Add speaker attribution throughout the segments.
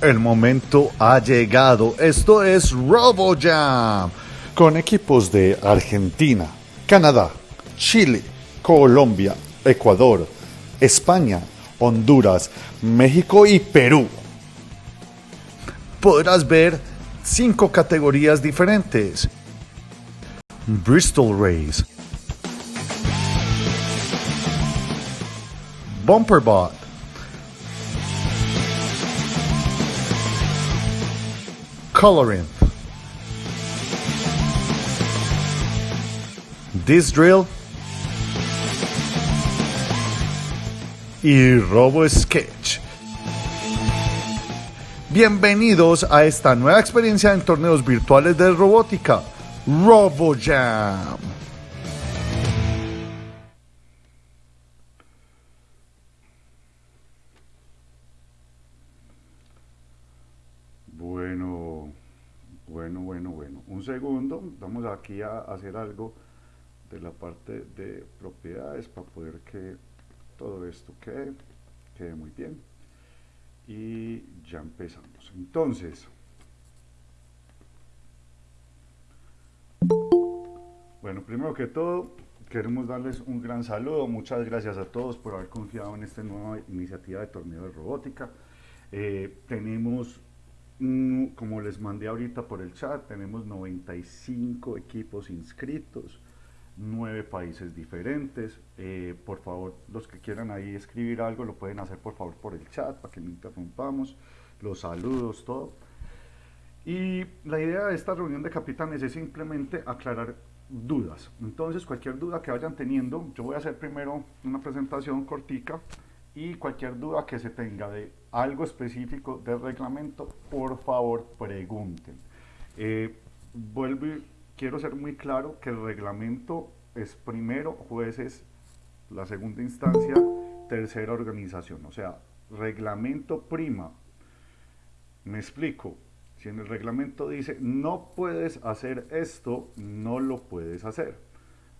Speaker 1: El momento ha llegado. Esto es RoboJam. Con equipos de Argentina, Canadá, Chile, Colombia, Ecuador, España, Honduras, México y Perú. Podrás ver cinco categorías diferentes. Bristol Race. Bumperbot. Coloring. This Drill. Y Robo Sketch. Bienvenidos a esta nueva experiencia en torneos virtuales de robótica, RoboJam.
Speaker 2: Aquí a hacer algo de la parte de propiedades para poder que todo esto quede, quede muy bien. Y ya empezamos. Entonces, bueno, primero que todo, queremos darles un gran saludo. Muchas gracias a todos por haber confiado en esta nueva iniciativa de torneo de robótica. Eh, tenemos como les mandé ahorita por el chat, tenemos 95 equipos inscritos, 9 países diferentes. Eh, por favor, los que quieran ahí escribir algo, lo pueden hacer por favor por el chat para que no interrumpamos. Los saludos, todo. Y la idea de esta reunión de capitanes es simplemente aclarar dudas. Entonces, cualquier duda que vayan teniendo, yo voy a hacer primero una presentación cortica y cualquier duda que se tenga de algo específico del reglamento, por favor pregunten. Eh, vuelvo quiero ser muy claro que el reglamento es primero jueces, la segunda instancia, tercera organización. O sea, reglamento prima. Me explico. Si en el reglamento dice no puedes hacer esto, no lo puedes hacer.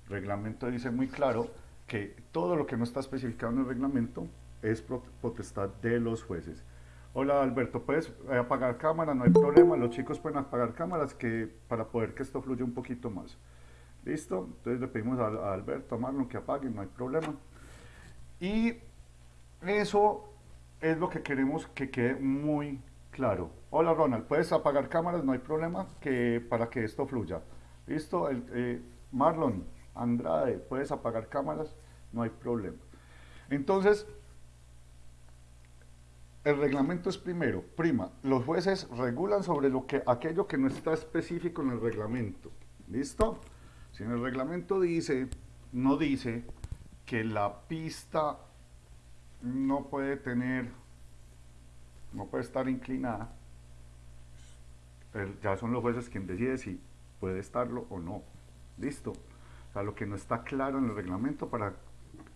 Speaker 2: Reglamento dice muy claro que todo lo que no está especificado en el reglamento es potestad de los jueces. Hola Alberto, puedes eh, apagar cámara, no hay problema, los chicos pueden apagar cámaras que, para poder que esto fluya un poquito más. ¿Listo? Entonces le pedimos a, Alberto, a Marlon que apaguen, no hay problema. Y eso es lo que queremos que quede muy claro. Hola Ronald, puedes apagar cámaras, no hay problema, que, para que esto fluya. ¿Listo? Eh, Marlon, Andrade, puedes apagar cámaras, no hay problema. Entonces, el reglamento es primero, prima, los jueces regulan sobre lo que, aquello que no está específico en el reglamento. ¿Listo? Si en el reglamento dice, no dice que la pista no puede tener, no puede estar inclinada, ya son los jueces quien decide si puede estarlo o no. ¿Listo? O sea, lo que no está claro en el reglamento para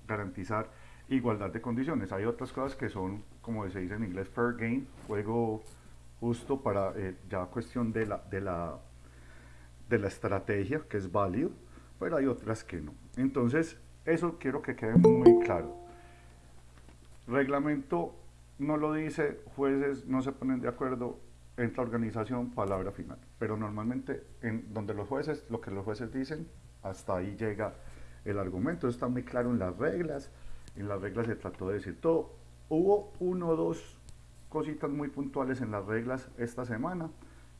Speaker 2: garantizar igualdad de condiciones. Hay otras cosas que son, como se dice en inglés, fair game, juego justo para eh, ya cuestión de la, de, la, de la estrategia, que es válido, pero hay otras que no. Entonces, eso quiero que quede muy claro. Reglamento no lo dice, jueces no se ponen de acuerdo, entra organización, palabra final. Pero normalmente, en donde los jueces, lo que los jueces dicen, hasta ahí llega el argumento. Eso está muy claro en las reglas, en las reglas se trató de decir todo. Hubo uno o dos cositas muy puntuales en las reglas esta semana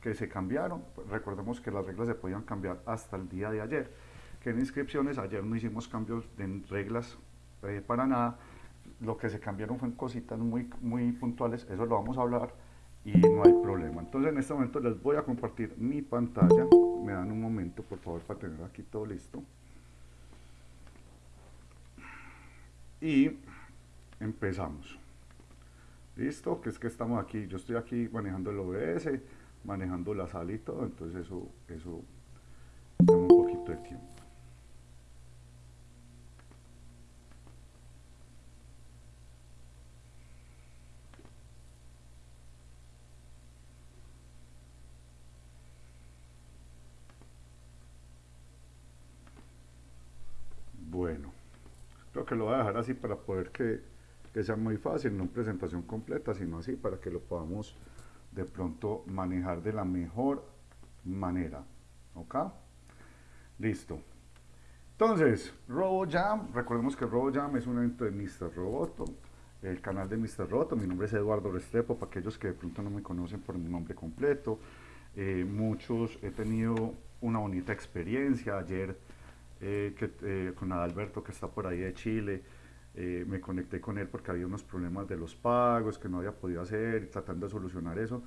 Speaker 2: que se cambiaron. Recordemos que las reglas se podían cambiar hasta el día de ayer. Que en inscripciones ayer no hicimos cambios en reglas eh, para nada. Lo que se cambiaron fueron cositas muy, muy puntuales. Eso lo vamos a hablar y no hay problema. Entonces en este momento les voy a compartir mi pantalla. Me dan un momento por favor para tener aquí todo listo. y empezamos. ¿Listo? Que es que estamos aquí, yo estoy aquí manejando el OBS, manejando la sala y todo, entonces eso, eso toma un poquito de tiempo. que lo voy a dejar así para poder que, que sea muy fácil, no presentación completa, sino así para que lo podamos de pronto manejar de la mejor manera. ¿Ok? Listo. Entonces, RoboJam, recordemos que RoboJam es un evento de Mr. Roboto, el canal de Mr. Roboto, mi nombre es Eduardo Restrepo, para aquellos que de pronto no me conocen por mi nombre completo, eh, muchos he tenido una bonita experiencia, ayer eh, eh, con Adalberto que está por ahí de Chile, me conecté con él porque había unos problemas de los pagos que no había podido hacer tratando de solucionar eso,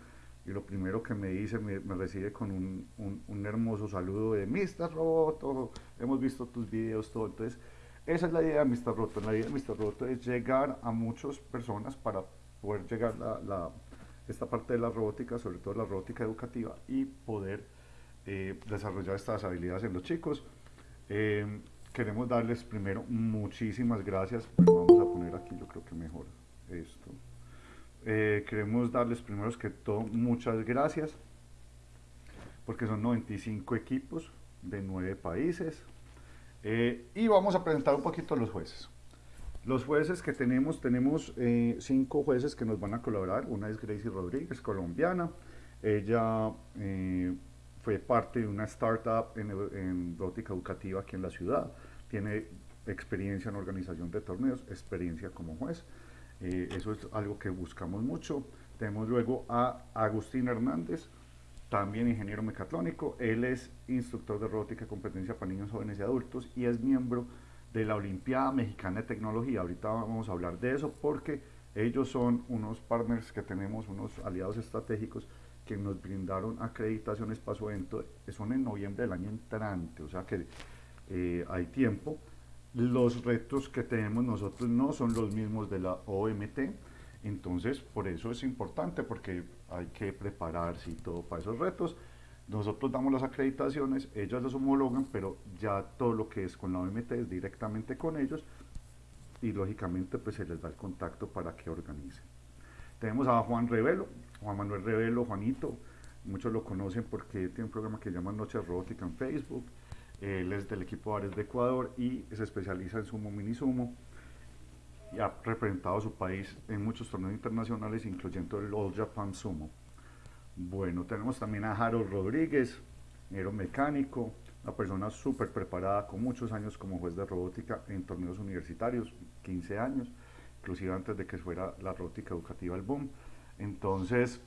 Speaker 2: y lo primero que me dice, me, recibe con un, un, hermoso saludo de Mr. Roboto, hemos visto tus videos, todo. Entonces, esa es la idea de Mr. Roto. La idea de Mr. Roto es llegar a muchas personas para poder llegar a la, esta parte de la robótica, sobre todo la robótica educativa, y poder eh, desarrollar estas habilidades en los chicos. Eh, queremos darles primero muchísimas gracias. vamos a poner aquí, yo creo que mejor esto. Eh, queremos darles primero que todo muchas gracias porque son 95 equipos de 9 países eh, y vamos a presentar un poquito los jueces los jueces que tenemos, tenemos eh, cinco jueces que nos van a colaborar, una es Gracie Rodríguez, colombiana, ella fue parte de una startup en, en educativa aquí en la ciudad, tiene experiencia en organización de torneos, experiencia como juez, eh, eso es algo que buscamos mucho. Tenemos luego a Agustín Hernández, también ingeniero mecatrónico. Él es instructor de robótica y competencia para niños, jóvenes y adultos y es miembro de la Olimpiada Mexicana de Tecnología. Ahorita vamos a hablar de eso porque ellos son unos partners que tenemos, unos aliados estratégicos que nos brindaron acreditaciones para su evento. Son en noviembre del año entrante, o sea que eh, hay tiempo los retos que tenemos nosotros no son los mismos de la OMT, entonces por eso es importante porque hay que prepararse y todo para esos retos. Nosotros damos las acreditaciones, ellos las homologan, pero ya todo lo que es con la OMT es directamente con ellos y lógicamente pues se les da el contacto para que organicen. Tenemos a Juan Revelo, Juan Manuel Revelo, Juanito, muchos lo conocen porque tiene un programa que se llama Noche Robótica en Facebook, él es del equipo Ares de Ecuador y se especializa en sumo mini sumo y ha representado a su país en muchos torneos internacionales, incluyendo el All Japan Sumo. Bueno, tenemos también a Harold Rodríguez, aeromecánico, una persona súper preparada, con muchos años como juez de robótica en torneos universitarios, 15 años, inclusive antes de que fuera la robótica educativa el boom. Entonces,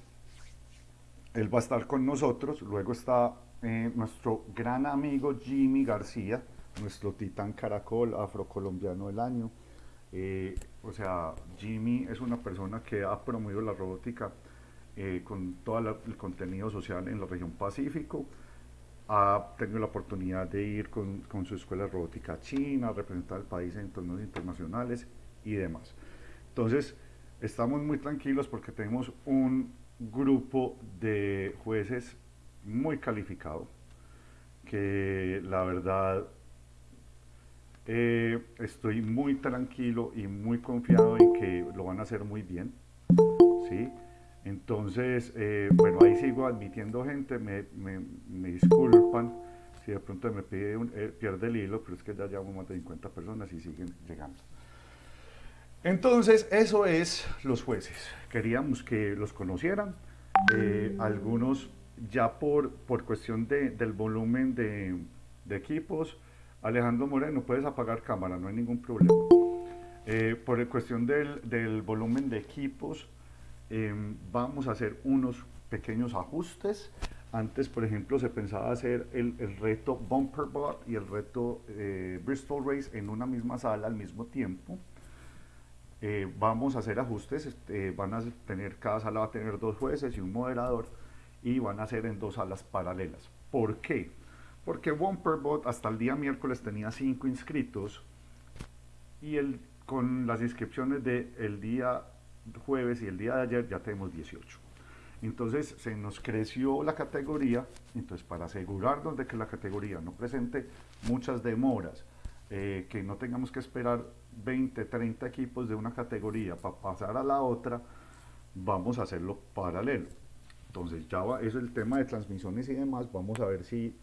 Speaker 2: él va a estar con nosotros, luego está eh, nuestro gran amigo Jimmy García, nuestro titán caracol afrocolombiano del año. Eh, o sea, Jimmy es una persona que ha promovido la robótica eh, con todo el contenido social en la región Pacífico. Ha tenido la oportunidad de ir con, con su escuela de robótica china, representar al país en torneos internacionales y demás. Entonces, estamos muy tranquilos porque tenemos un grupo de jueces muy calificado, que la verdad eh, estoy muy tranquilo y muy confiado en que lo van a hacer muy bien, ¿sí? Entonces, eh, bueno, ahí sigo admitiendo gente, me, disculpan si de pronto me eh, pierde el hilo, pero es que ya llevamos más de 50 personas y siguen llegando. Entonces, eso es los jueces. Queríamos que los conocieran. algunos ya por, por cuestión de, del volumen de, de, equipos, Alejandro Moreno, puedes apagar cámara, no hay ningún problema. Eh, por cuestión del, del, volumen de equipos, em, vamos a hacer unos pequeños ajustes. Antes, por ejemplo, se pensaba hacer el, el reto Bumper Bot y el reto eh, Bristol Race en una misma sala al mismo tiempo. Eh, vamos a hacer ajustes, este, van a tener, cada sala va a tener dos jueces y un moderador y van a ser en dos salas paralelas. ¿Por qué? Porque Bot hasta el día miércoles tenía cinco inscritos y el, con las inscripciones del el día jueves y el día de ayer ya tenemos 18. Entonces se nos creció la categoría, entonces para asegurarnos de que la categoría no presente muchas demoras, eh, que no tengamos que esperar 20, 30 equipos de una categoría para pasar a la otra, vamos a hacerlo paralelo. Entonces ya va, es el tema de transmisiones y demás, vamos a ver si,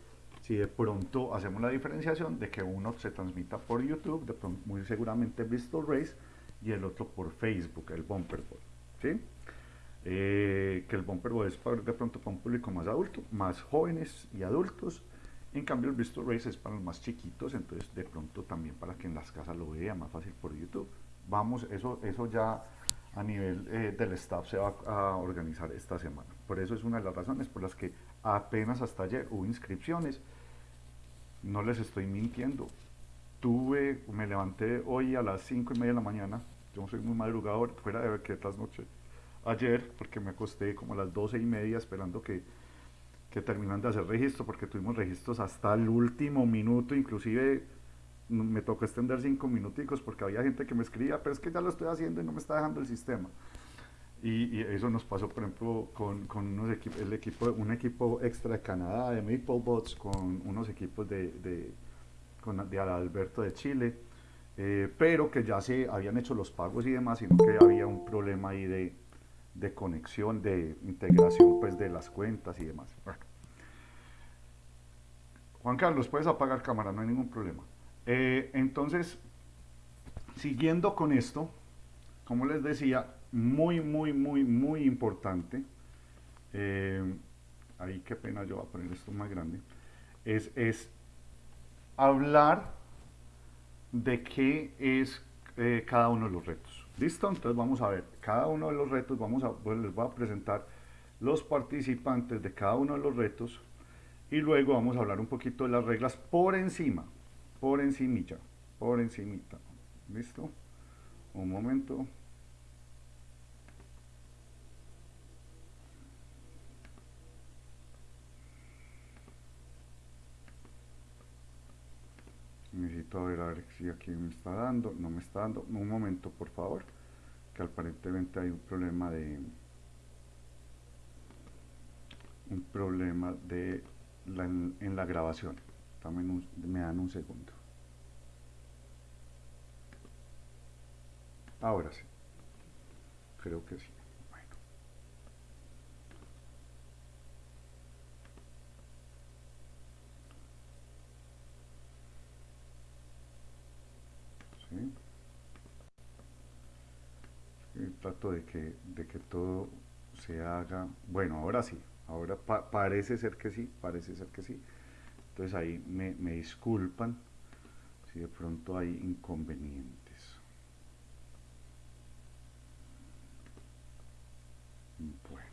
Speaker 2: si de pronto hacemos la diferenciación de que uno se transmita por YouTube, de pronto, muy seguramente Bristol Race, y el otro por Facebook, el Bumper ¿sí? eh, que el bumper es para, de pronto para un público más adulto, más jóvenes y adultos. En cambio, el Bristol Race es para los más chiquitos, entonces de pronto también para que en las casas lo vean más fácil por YouTube. Vamos, eso, eso ya a nivel eh, del staff se va a organizar esta semana. Por eso es una de las razones por las que apenas hasta ayer hubo inscripciones. No les estoy mintiendo. Tuve, me levanté hoy a las 5 y media de la mañana. Yo soy muy madrugador, fuera de tal noche. Ayer, porque me acosté como a las 12 y media esperando que, que terminan de hacer registro, porque tuvimos registros hasta el último minuto, inclusive me tocó extender cinco minuticos porque había gente que me escribía, pero es que ya lo estoy haciendo y no me está dejando el sistema. Y, eso nos pasó, por ejemplo, con, con unos equipos, el equipo, un equipo extra de Canadá, de Maple Bots, con unos equipos de, de, de Alberto de Chile, eh, pero que ya se habían hecho los pagos y demás, sino que había un problema ahí de, de conexión, de integración pues de las cuentas y demás. Juan Carlos, puedes apagar cámara, no hay ningún problema. Eh, entonces, siguiendo con esto, como les decía, muy, muy, muy, muy importante, eh, ahí qué pena yo voy a poner esto más grande, es, es hablar de qué es eh, cada uno de los retos. ¿Listo? Entonces vamos a ver, cada uno de los retos, vamos a, pues les voy a presentar los participantes de cada uno de los retos y luego vamos a hablar un poquito de las reglas por encima, por encimita, por encimita. ¿Listo? Un momento. Necesito ver a ver si aquí me está dando, no me está dando. Un momento, por favor, que aparentemente hay un problema de un problema de en la grabación me dan un segundo. Ahora sí. Creo que sí. ¿Sí? trato de que, de que todo se haga. Bueno, ahora sí. Ahora parece ser que sí. Parece ser que sí. Entonces ahí me, disculpan si de pronto hay inconvenientes. Bueno.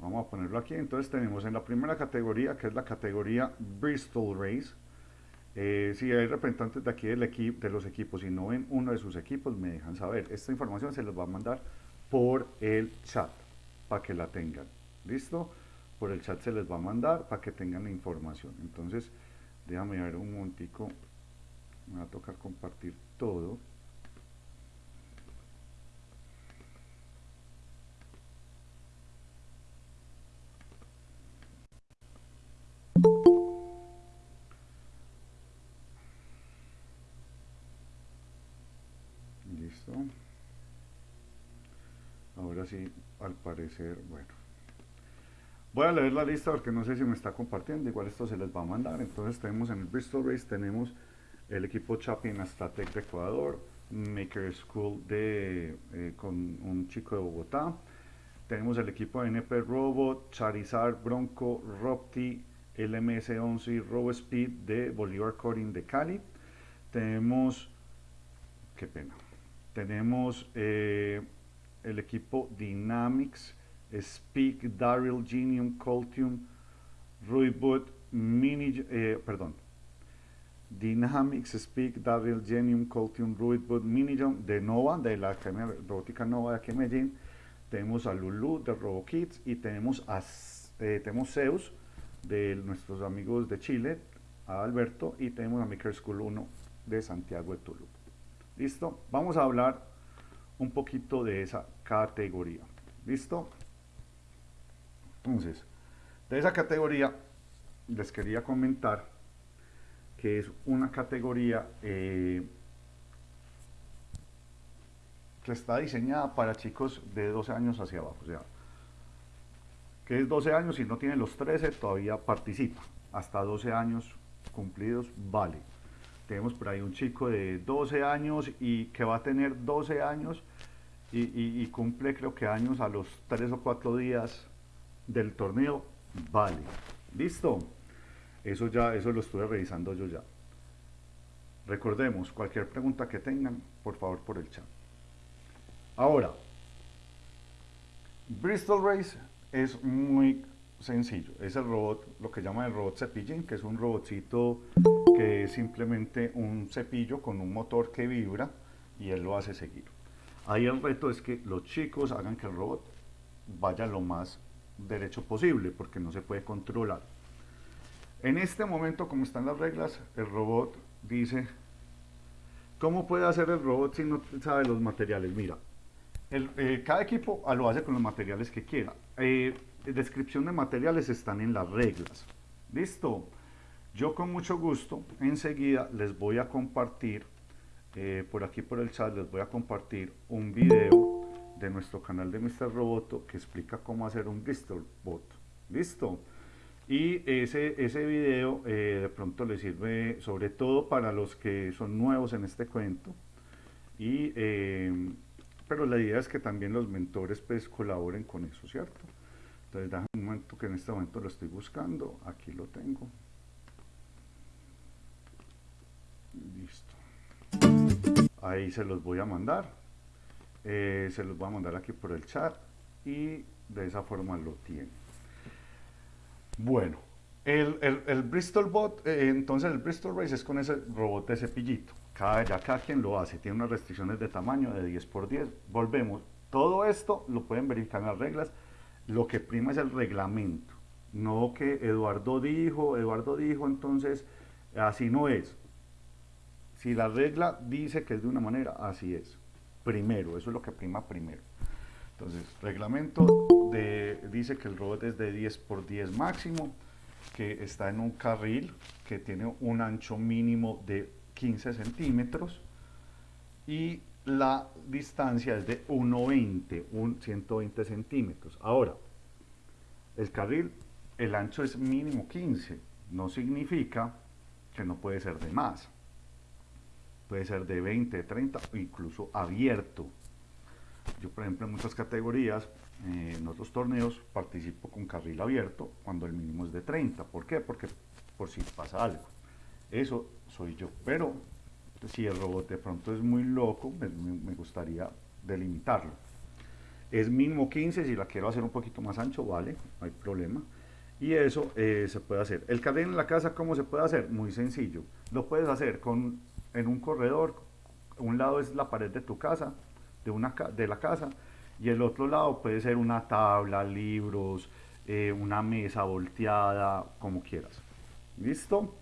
Speaker 2: Vamos a ponerlo aquí. Entonces tenemos en la primera categoría, que es la categoría Bristol Race. Eh, si hay representantes de aquí del equipo, de los equipos y no ven uno de sus equipos, me dejan saber. Esta información se les va a mandar por el chat para que la tengan. ¿Listo? por el chat se les va a mandar para que tengan la información. Entonces, déjame ver un momentico, me va a tocar compartir todo. Ahora sí, al parecer, bueno. Voy a leer la lista porque no sé si me está compartiendo, igual esto se les va a mandar. Entonces tenemos en el Bristol Race, tenemos el equipo Chapin Astatec de Ecuador, Maker School de, eh, con un chico de Bogotá, tenemos el equipo NP Robot, Charizard, Bronco, Ropti, LMS11 y RoboSpeed de Bolívar Coding de Cali. Tenemos, qué pena, tenemos eh, el equipo Dynamics Speak, Daryl, Genium, Coltium, Ruibut, Mini, eh, perdón, Dynamics, Speak, Daryl, Genium, Coltium, Ruibut, Minijon de Nova, de la Academia Robótica Nova de aquí en Medellín. Tenemos a Lulu de RoboKids y tenemos a eh, tenemos Zeus de nuestros amigos de Chile, a Alberto, y tenemos a Maker School 1 de Santiago de Tulu. ¿Listo? Vamos a hablar un poquito de esa categoría. ¿Listo? Entonces, de esa categoría les quería comentar que es una categoría eh, que está diseñada para chicos de 12 años hacia abajo. O sea, que es 12 años y no tiene los 13, todavía participa. Hasta 12 años cumplidos, vale. Tenemos por ahí un chico de 12 años y que va a tener 12 años y, cumple creo que años a los 3 o 4 días del torneo, vale. ¿Listo? Eso ya, eso lo estuve revisando yo ya. Recordemos, cualquier pregunta que tengan, por favor por el chat. Ahora, Bristol Race es muy sencillo. Es el robot, lo que llama el robot cepillín, que es un robotcito que es simplemente un cepillo con un motor que vibra y él lo hace seguir. Ahí el reto es que los chicos hagan que el robot vaya lo más derecho posible, porque no se puede controlar. En este momento, como están las reglas, el robot dice, ¿cómo puede hacer el robot si no sabe los materiales? Mira, eh, cada equipo lo hace con los materiales que quiera. Eh, descripción de materiales están en las reglas. ¿Listo? Yo con mucho gusto, enseguida les voy a compartir, eh, por aquí por el chat, les voy a compartir un video de nuestro canal de Mr. Roboto que explica cómo hacer un Bristol Bot. ¿Listo? Y ese, ese video eh, de pronto les sirve sobre todo para los que son nuevos en este cuento. Y, eh, pero la idea es que también los mentores pues colaboren con eso, ¿cierto? Entonces, déjame un momento que en este momento lo estoy buscando. Aquí lo tengo. Listo. Ahí se los voy a mandar. Eh, se los voy a mandar aquí por el chat y de esa forma lo tienen. Bueno, el, Bristol Bot, eh, entonces el Bristol Race es con ese robot de cepillito. Cada, ya cada quien lo hace, tiene unas restricciones de tamaño de 10 por 10. Volvemos. Todo esto lo pueden verificar en las reglas lo que prima es el reglamento, no que Eduardo dijo, Eduardo dijo, entonces así no es. Si la regla dice que es de una manera, así es. Primero, eso es lo que prima primero. Entonces, reglamento de, dice que el robot es de 10 por 10 máximo, que está en un carril que tiene un ancho mínimo de 15 centímetros y la distancia es de 1,20, un 120 centímetros. Ahora, el carril, el ancho es mínimo 15, no significa que no puede ser de más. Puede ser de 20, 30 o incluso abierto. Yo, por ejemplo, en muchas categorías, eh, en otros torneos, participo con carril abierto cuando el mínimo es de 30. ¿Por qué? Porque por si pasa algo. Eso soy yo. Pero si el robot de pronto es muy loco, me, gustaría delimitarlo. Es mínimo 15, si la quiero hacer un poquito más ancho, vale, no hay problema. Y eso eh, se puede hacer. El carril en la casa, ¿cómo se puede hacer? Muy sencillo. Lo puedes hacer con, en un corredor. Un lado es la pared de tu casa, de, una, de la casa, y el otro lado puede ser una tabla, libros, eh, una mesa volteada, como quieras. ¿Listo?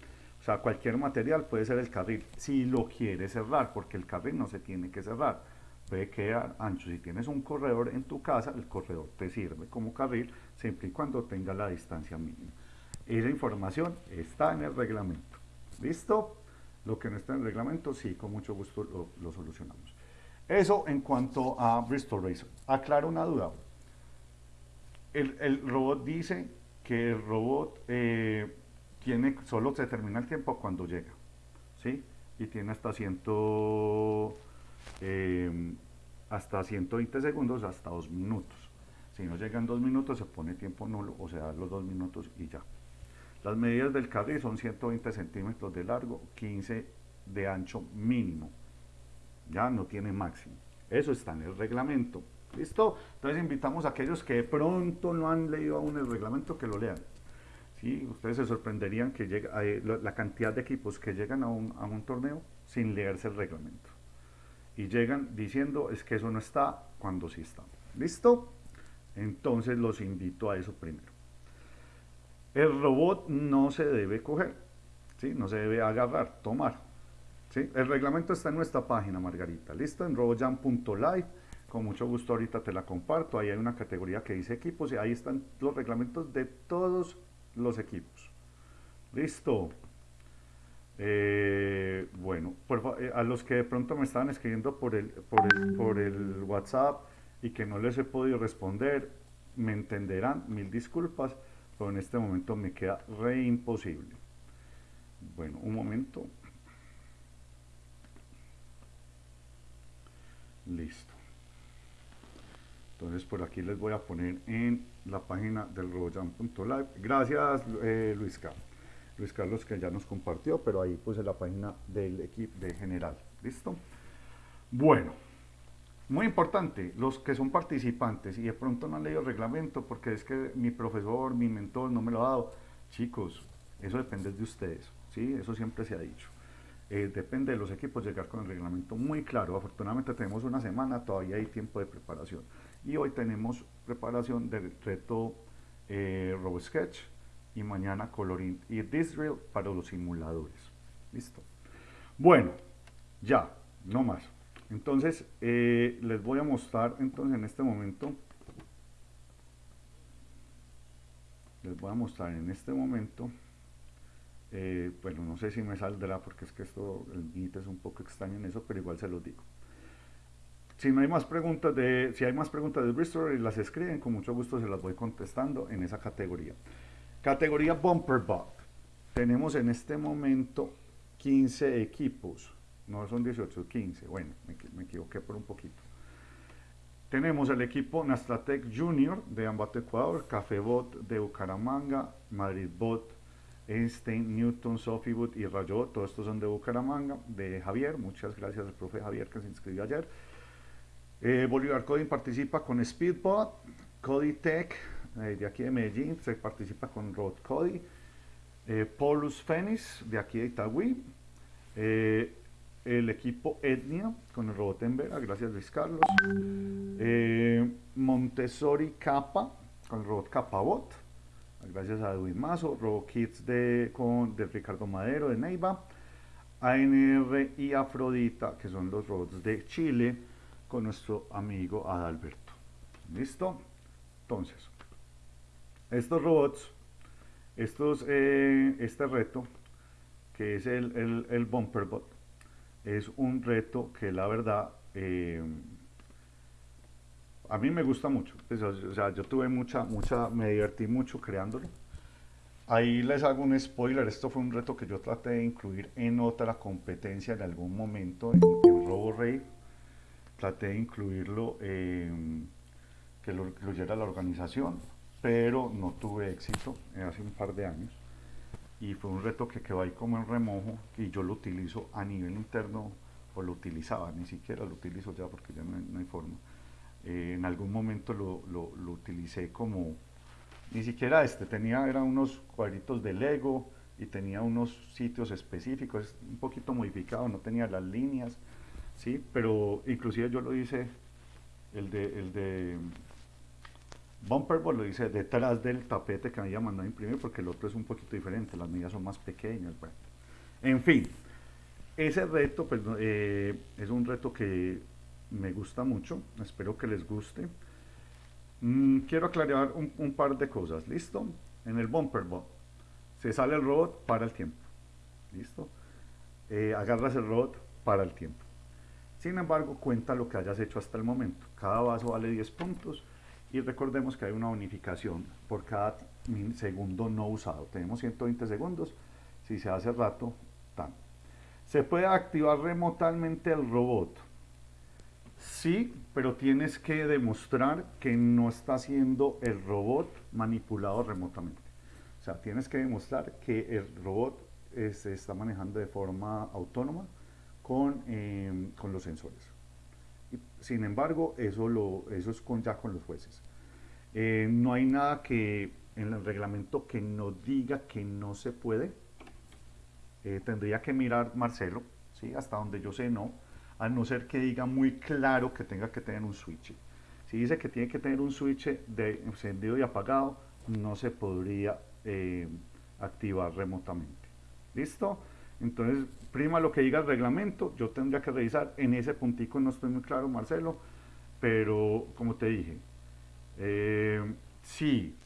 Speaker 2: O sea, cualquier material puede ser el carril, si lo quieres cerrar, porque el carril no se tiene que cerrar, puede quedar ancho. Si tienes un corredor en tu casa, el corredor te sirve como carril, siempre y cuando tenga la distancia mínima. Esa información está en el reglamento. ¿Listo? Lo que no está en el reglamento, sí, con mucho gusto lo, solucionamos. Eso en cuanto a Bristol Racer. Aclaro una duda. El, robot dice que el robot... Eh, tiene, solo se termina el tiempo cuando llega, ¿sí? Y tiene hasta, ciento, eh, hasta 120 segundos, hasta dos minutos. Si no llegan dos minutos, se pone tiempo nulo, o sea, los dos minutos y ya. Las medidas del carril son 120 centímetros de largo, 15 de ancho mínimo. Ya no tiene máximo. Eso está en el reglamento. ¿Listo? Entonces invitamos a aquellos que de pronto no han leído aún el reglamento que lo lean. ¿Sí? Ustedes se sorprenderían que llega, eh, la cantidad de equipos que llegan a un, torneo sin leerse el reglamento. Y llegan diciendo es que eso no está cuando sí está. ¿Listo? Entonces los invito a eso primero. El robot no se debe coger, ¿sí? no se debe agarrar, tomar. ¿sí? El reglamento está en nuestra página, Margarita. ¿Listo? En robotjam.live. Con mucho gusto ahorita te la comparto. Ahí hay una categoría que dice equipos y ahí están los reglamentos de todos los equipos. Listo. Eh, bueno, eh, a los que de pronto me estaban escribiendo por el, por, el, WhatsApp y que no les he podido responder, me entenderán, mil disculpas, pero en este momento me queda re imposible. Bueno, un momento. Listo. Entonces por aquí les voy a poner en la página del robojam.live. Gracias eh, Luis Carlos. Luis Carlos que ya nos compartió, pero ahí puse la página del equipo de general. ¿Listo? Bueno, muy importante, los que son participantes y de pronto no han leído el reglamento porque es que mi profesor, mi mentor no me lo ha dado. Chicos, eso depende de ustedes, ¿sí? Eso siempre se ha dicho. Eh, depende de los equipos llegar con el reglamento muy claro. Afortunadamente tenemos una semana, todavía hay tiempo de preparación. Y hoy tenemos preparación del reto eh, RoboSketch y mañana Coloring y Disrail para los simuladores. Listo. Bueno, ya, no más. Entonces, eh, les voy a mostrar entonces en este momento, les voy a mostrar en este momento, eh, bueno, no sé si me saldrá porque es que esto, el es un poco extraño en eso, pero igual se los digo. Si no hay más preguntas de, si hay más preguntas de Bristol y las escriben, con mucho gusto se las voy contestando en esa categoría. Categoría Bumper Bot. Tenemos en este momento 15 equipos no son 18, 15, bueno, me, equivoqué por un poquito. Tenemos el equipo Nastratec Junior de Ambato Ecuador, Cafebot de Bucaramanga, Madridbot, Einstein, Newton, Sofibot y Rayot, todos estos son de Bucaramanga, de Javier, muchas gracias al profe Javier que se inscribió ayer. Eh, Bolívar Coding participa con Speedbot, Coditech, eh, de aquí de Medellín, se participa con Rod Cody, eh, Polus Phoenix, de aquí de Itagüí, eh, el equipo Etnia con el robot en Vera, gracias Luis Carlos. Eh, Montessori Capa con el robot Capabot, gracias a Edwin Mazo. Robot Kids de, con, de Ricardo Madero de Neiva. ANR y Afrodita, que son los robots de Chile, con nuestro amigo Adalberto. ¿Listo? Entonces, estos robots, estos, eh, este reto, que es el, el, el Bumperbot, es un reto que la verdad eh, a mí me gusta mucho. Pues, o sea, yo tuve mucha, mucha, me divertí mucho creándolo. Ahí les hago un spoiler, esto fue un reto que yo traté de incluir en otra competencia en algún momento en, en. Traté de incluirlo, que lo incluyera la organización, pero no tuve éxito hace un par de años y fue un reto que quedó ahí como en remojo y yo lo utilizo a nivel interno o lo utilizaba, ni siquiera lo utilizo ya porque ya no hay, forma. Eh, en algún momento lo, lo, lo, utilicé como, ni siquiera este, tenía, eran unos cuadritos de Lego y tenía unos sitios específicos, un poquito modificado, no tenía las líneas, ¿sí? pero inclusive yo lo hice, el de, el de Bumperboard lo dice detrás del tapete que me había mandado a imprimir porque el otro es un poquito diferente, las medidas son más pequeñas. Bueno. En fin, ese reto pues, eh, es un reto que me gusta mucho, espero que les guste. Mm, quiero aclarar un, par de cosas, ¿listo? En el Bumperbot se sale el robot para el tiempo, ¿listo? Eh, agarras el robot para el tiempo. Sin embargo, cuenta lo que hayas hecho hasta el momento. Cada vaso vale 10 puntos y recordemos que hay una bonificación por cada segundo no usado. Tenemos 120 segundos, si se hace rato, tan. ¿Se puede activar remotamente el robot? Sí, pero tienes que demostrar que no está siendo el robot manipulado remotamente. O sea, tienes que demostrar que el robot eh, se está manejando de forma autónoma con, em, con los sensores. Sin embargo, eso, lo, eso es con, ya con los jueces. Eh, no hay nada que en el reglamento que nos diga que no se puede. Eh, tendría que mirar Marcelo, ¿sí? hasta donde yo sé no, a no ser que diga muy claro que tenga que tener un switch. Si dice que tiene que tener un switch de encendido y apagado, no se podría eh, activar remotamente. ¿Listo? Entonces, prima lo que diga el reglamento, yo tendría que revisar, en ese puntico no estoy muy claro, Marcelo, pero como te dije, eh, sí,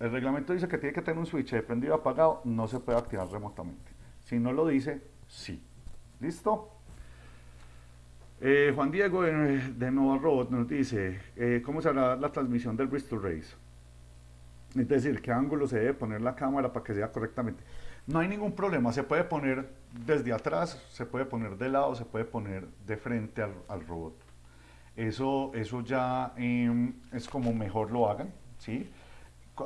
Speaker 2: el reglamento dice que tiene que tener un switch de prendido apagado, no se puede activar remotamente. Si no lo dice, sí. ¿Listo? Eh, Juan Diego de, Nova Robot nos dice, eh, ¿cómo será la transmisión del Bristol Race? Es decir, ¿qué ángulo se debe poner la cámara para que sea correctamente? No hay ningún problema, se puede poner desde atrás, se puede poner de lado, se puede poner de frente al, robot. eso, eso ya em, es como mejor lo hagan, ¿sí?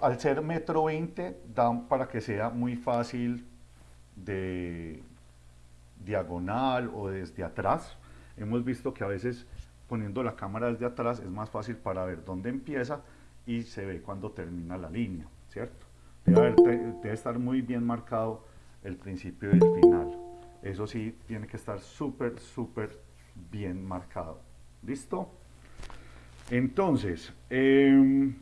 Speaker 2: Al ser metro 20, dan para que sea muy fácil de diagonal o desde atrás. Hemos visto que a veces poniendo la cámara desde atrás es más fácil para ver dónde empieza y se ve cuando termina la línea, ¿cierto? Debe, debe estar muy bien marcado el principio y el final. Eso sí, tiene que estar súper, súper bien marcado. ¿Listo? Entonces, em,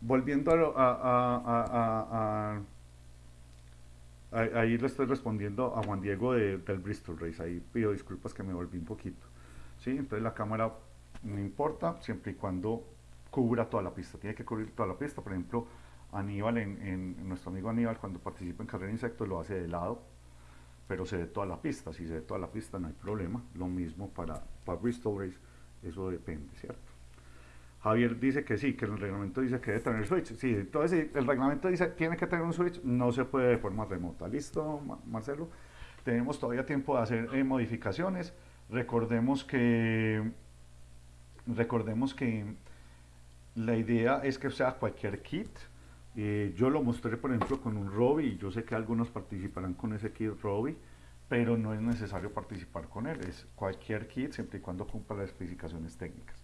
Speaker 2: volviendo a, Ahí le estoy respondiendo a Juan Diego del Bristol Race. Ahí pido disculpas que me volví un poquito. ¿sí? Entonces la cámara no importa siempre y cuando cubra toda la pista. Tiene que cubrir toda la pista. Por ejemplo, Aníbal, en, nuestro amigo Aníbal, cuando participa en carrera de insectos, lo hace de lado, pero se ve toda la pista. Si se ve toda la pista, no hay problema. Lo mismo para, para Bristol eso depende, ¿cierto? Javier dice que sí, que el reglamento dice que debe tener switch. Sí, entonces el reglamento dice tiene que tener un switch, no se puede de forma remota. ¿Listo, Marcelo? Tenemos todavía tiempo de hacer eh, modificaciones. Recordemos que, recordemos que la idea es que sea cualquier kit. Eh, yo lo mostré, por ejemplo, con un Robbie y yo sé que algunos participarán con ese kit Robbie, pero no es necesario participar con él. Es cualquier kit siempre y cuando cumpla las especificaciones técnicas.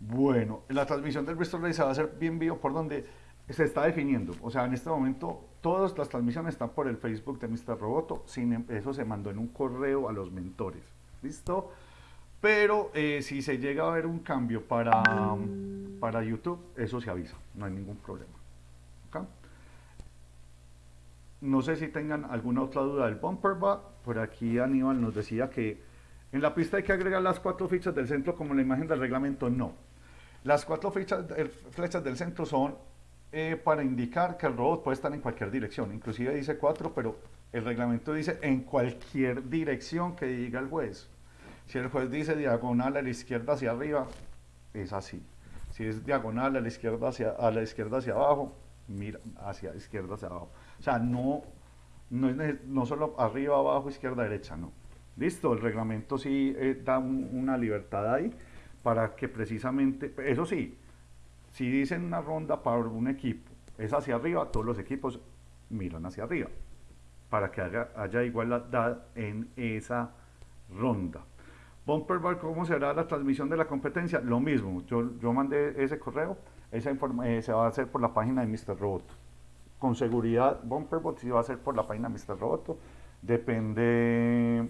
Speaker 2: Bueno, la transmisión del Bristol se va a hacer bien vivo por donde se está definiendo. O sea, en este momento todas las transmisiones están por el Facebook de Mr. Roboto. Sin em, eso se mandó en un correo a los mentores. ¿Listo? Pero eh, si se llega a ver un cambio para, para YouTube, eso se avisa. No hay ningún problema. No sé si tengan alguna otra duda del bumper bar. Por aquí Aníbal nos decía que en la pista hay que agregar las cuatro fichas del centro como la imagen del reglamento. No las cuatro flechas, flechas del centro son eh, para indicar que el robot puede estar en cualquier dirección. Inclusive dice cuatro, pero el reglamento dice en cualquier dirección que diga el juez. Si el juez dice diagonal a la izquierda hacia arriba, es así. Si es diagonal a la izquierda hacia, a la izquierda hacia abajo, mira hacia izquierda hacia abajo. O sea, no, no, es, no solo arriba, abajo, izquierda, derecha, no. Listo, el reglamento sí eh, da una libertad ahí para que precisamente, eso sí, si dicen una ronda para un equipo, es hacia arriba, todos los equipos miran hacia arriba, para que haya, igualdad en esa ronda. Bumper Bar, ¿cómo será la transmisión de la competencia? Lo mismo, yo, yo mandé ese correo, esa eh, se va a hacer por la página de Mr. Roboto. Con seguridad, Bumper Bot sí va a ser por la página de Mr. Roboto, depende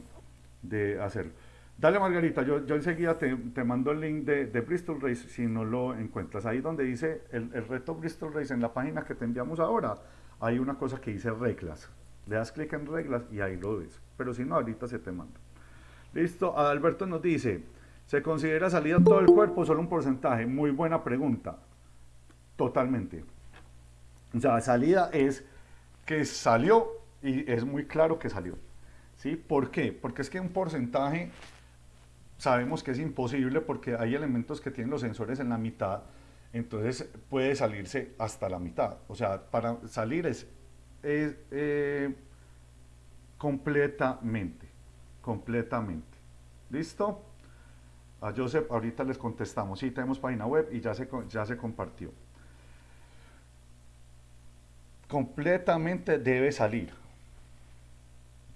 Speaker 2: de hacerlo. Dale Margarita, yo, yo enseguida te, mando el link de, Bristol Race si no lo encuentras. Ahí donde dice el, reto Bristol Race en la página que te enviamos ahora, hay una cosa que dice reglas. Le das clic en reglas y ahí lo ves. Pero si no, ahorita se te manda. Listo, Alberto nos dice, ¿se considera salida todo el cuerpo solo un porcentaje? Muy buena pregunta. Totalmente. O sea, salida es que salió y es muy claro que salió. ¿Sí? ¿Por qué? Porque es que un porcentaje sabemos que es imposible porque hay elementos que tienen los sensores en la mitad, entonces puede salirse hasta la mitad. O sea, para salir es, eh, completamente, completamente. ¿Listo? A Joseph ahorita les contestamos. Sí, tenemos página web y ya se, ya se compartió. Completamente debe salir.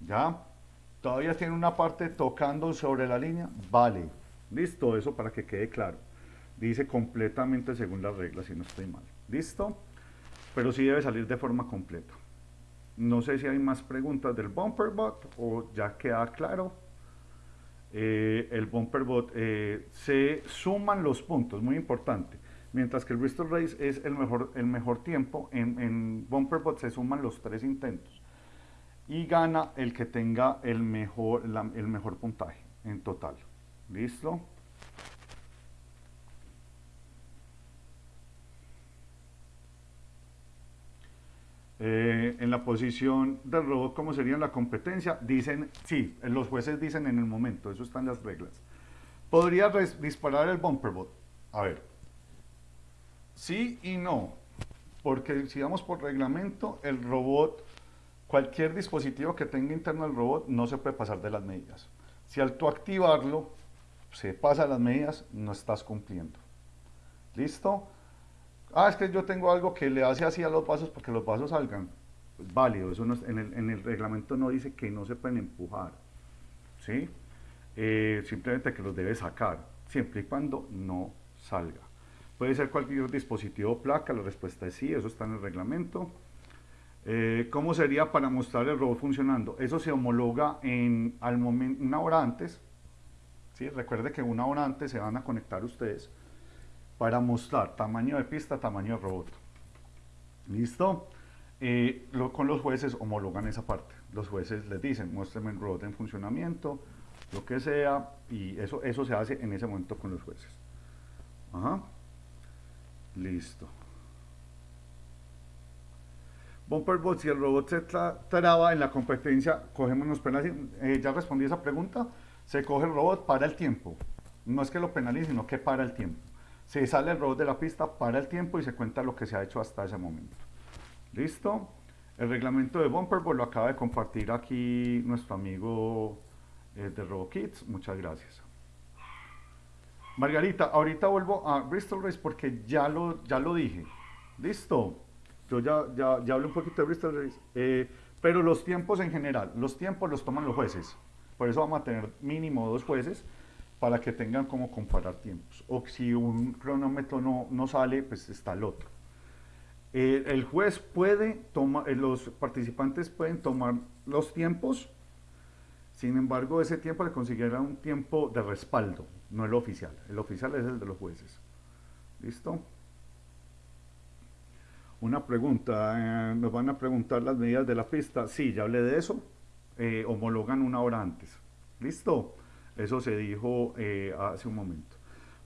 Speaker 2: ¿Ya? todavía tiene una parte tocando sobre la línea, vale. Listo, eso para que quede claro. Dice completamente según las reglas, si no estoy mal. ¿Listo? Pero sí debe salir de forma completa. No sé si hay más preguntas del bumper bot o ya queda claro. Eh, el bumper bot eh, se suman los puntos, muy importante. Mientras que el Bristol Race es el mejor, el mejor tiempo, en, en bumper bot se suman los tres intentos y gana el que tenga el mejor, el mejor puntaje en total. ¿Listo? Eh, en la posición del robot, ¿cómo sería la competencia? Dicen, sí, los jueces dicen en el momento, eso está en las reglas. ¿Podría disparar el bumper bot? A ver, sí y no, porque si vamos por reglamento, el robot Cualquier dispositivo que tenga interno el robot no se puede pasar de las medidas. Si al tú activarlo, se pasa las medidas, no estás cumpliendo. ¿Listo? Ah, es que yo tengo algo que le hace así a los vasos porque los vasos salgan. Pues válido, eso en, el, reglamento no dice que no se pueden empujar. ¿Sí? Eh, simplemente que los debe sacar, siempre y cuando no salga. Puede ser cualquier dispositivo o placa, la respuesta es sí, eso está en el reglamento. Eh, ¿Cómo sería para mostrar el robot funcionando? Eso se homologa en, al momento, una hora antes. ¿sí? Recuerde que una hora antes se van a conectar ustedes para mostrar tamaño de pista, tamaño de robot. ¿Listo? Eh, con los jueces homologan esa parte. Los jueces les dicen, muéstrame el robot en funcionamiento, lo que sea, y eso, eso se hace en ese momento con los jueces. Ajá. Listo. Bumper Bot, si el robot se traba en la competencia, cogemos los penales. Eh, ya respondí esa pregunta. Se coge el robot para el tiempo. No es que lo penalice, sino que para el tiempo. Se sale el robot de la pista, para el tiempo y se cuenta lo que se ha hecho hasta ese momento. ¿Listo? El reglamento de Bumper lo acaba de compartir aquí nuestro amigo eh, de RoboKids. Muchas gracias. Margarita, ahorita vuelvo a Bristol Race porque ya lo, ya lo dije. ¿Listo? Yo ya, ya, ya hablé un poquito de Bristol Race. Eh, pero los tiempos en general, los tiempos los toman los jueces. Por eso vamos a tener mínimo dos jueces para que tengan como comparar tiempos. O si un cronómetro no, no sale, pues está el otro. Eh, el juez puede tomar, eh, los participantes pueden tomar los tiempos, sin embargo ese tiempo le considera un tiempo de respaldo, no el oficial. El oficial es el de los jueces. ¿Listo? Una pregunta, eh, nos van a preguntar las medidas de la pista. Sí, ya hablé de eso. homologan una hora antes. ¿Listo? Eso se dijo hace un momento.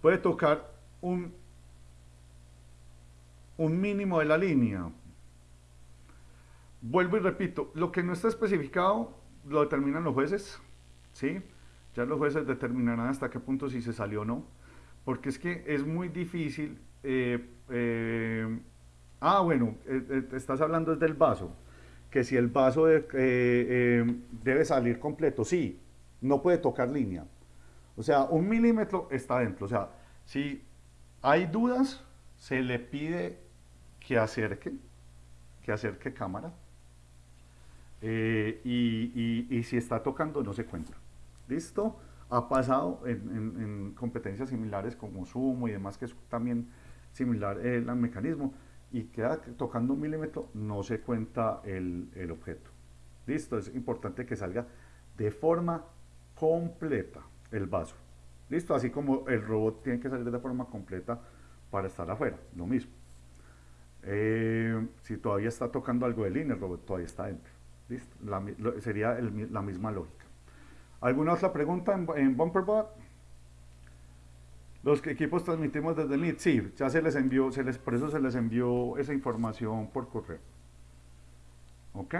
Speaker 2: Puede tocar un un mínimo de la línea. Vuelvo y repito, lo que no está especificado lo determinan los jueces, ¿sí? Ya los jueces determinarán hasta qué punto si se salió o no, porque es que es muy difícil. Eh, eh, ah, bueno, eh, estás hablando del vaso, que si el vaso debe salir completo, sí, no puede tocar línea. O sea, un milímetro está dentro. O sea, si hay dudas, se le pide que acerque, que acerque cámara. Eh, y, si está tocando no se cuenta. ¿Listo? Ha pasado en, competencias similares como Sumo y demás, que es también similar el, mecanismo, y queda tocando un milímetro, no se cuenta el, el objeto. ¿Listo? Es importante que salga de forma completa el vaso. ¿Listo? Así como el robot tiene que salir de forma completa para estar afuera, lo mismo. Eh, si todavía está tocando algo de línea, el robot todavía está dentro. ¿Listo? sería la misma lógica. ¿Alguna otra pregunta en, BumperBot? Los equipos transmitimos desde el NIT, sí, ya se les envió, se les, por eso se les envió esa información por correo. ¿Ok?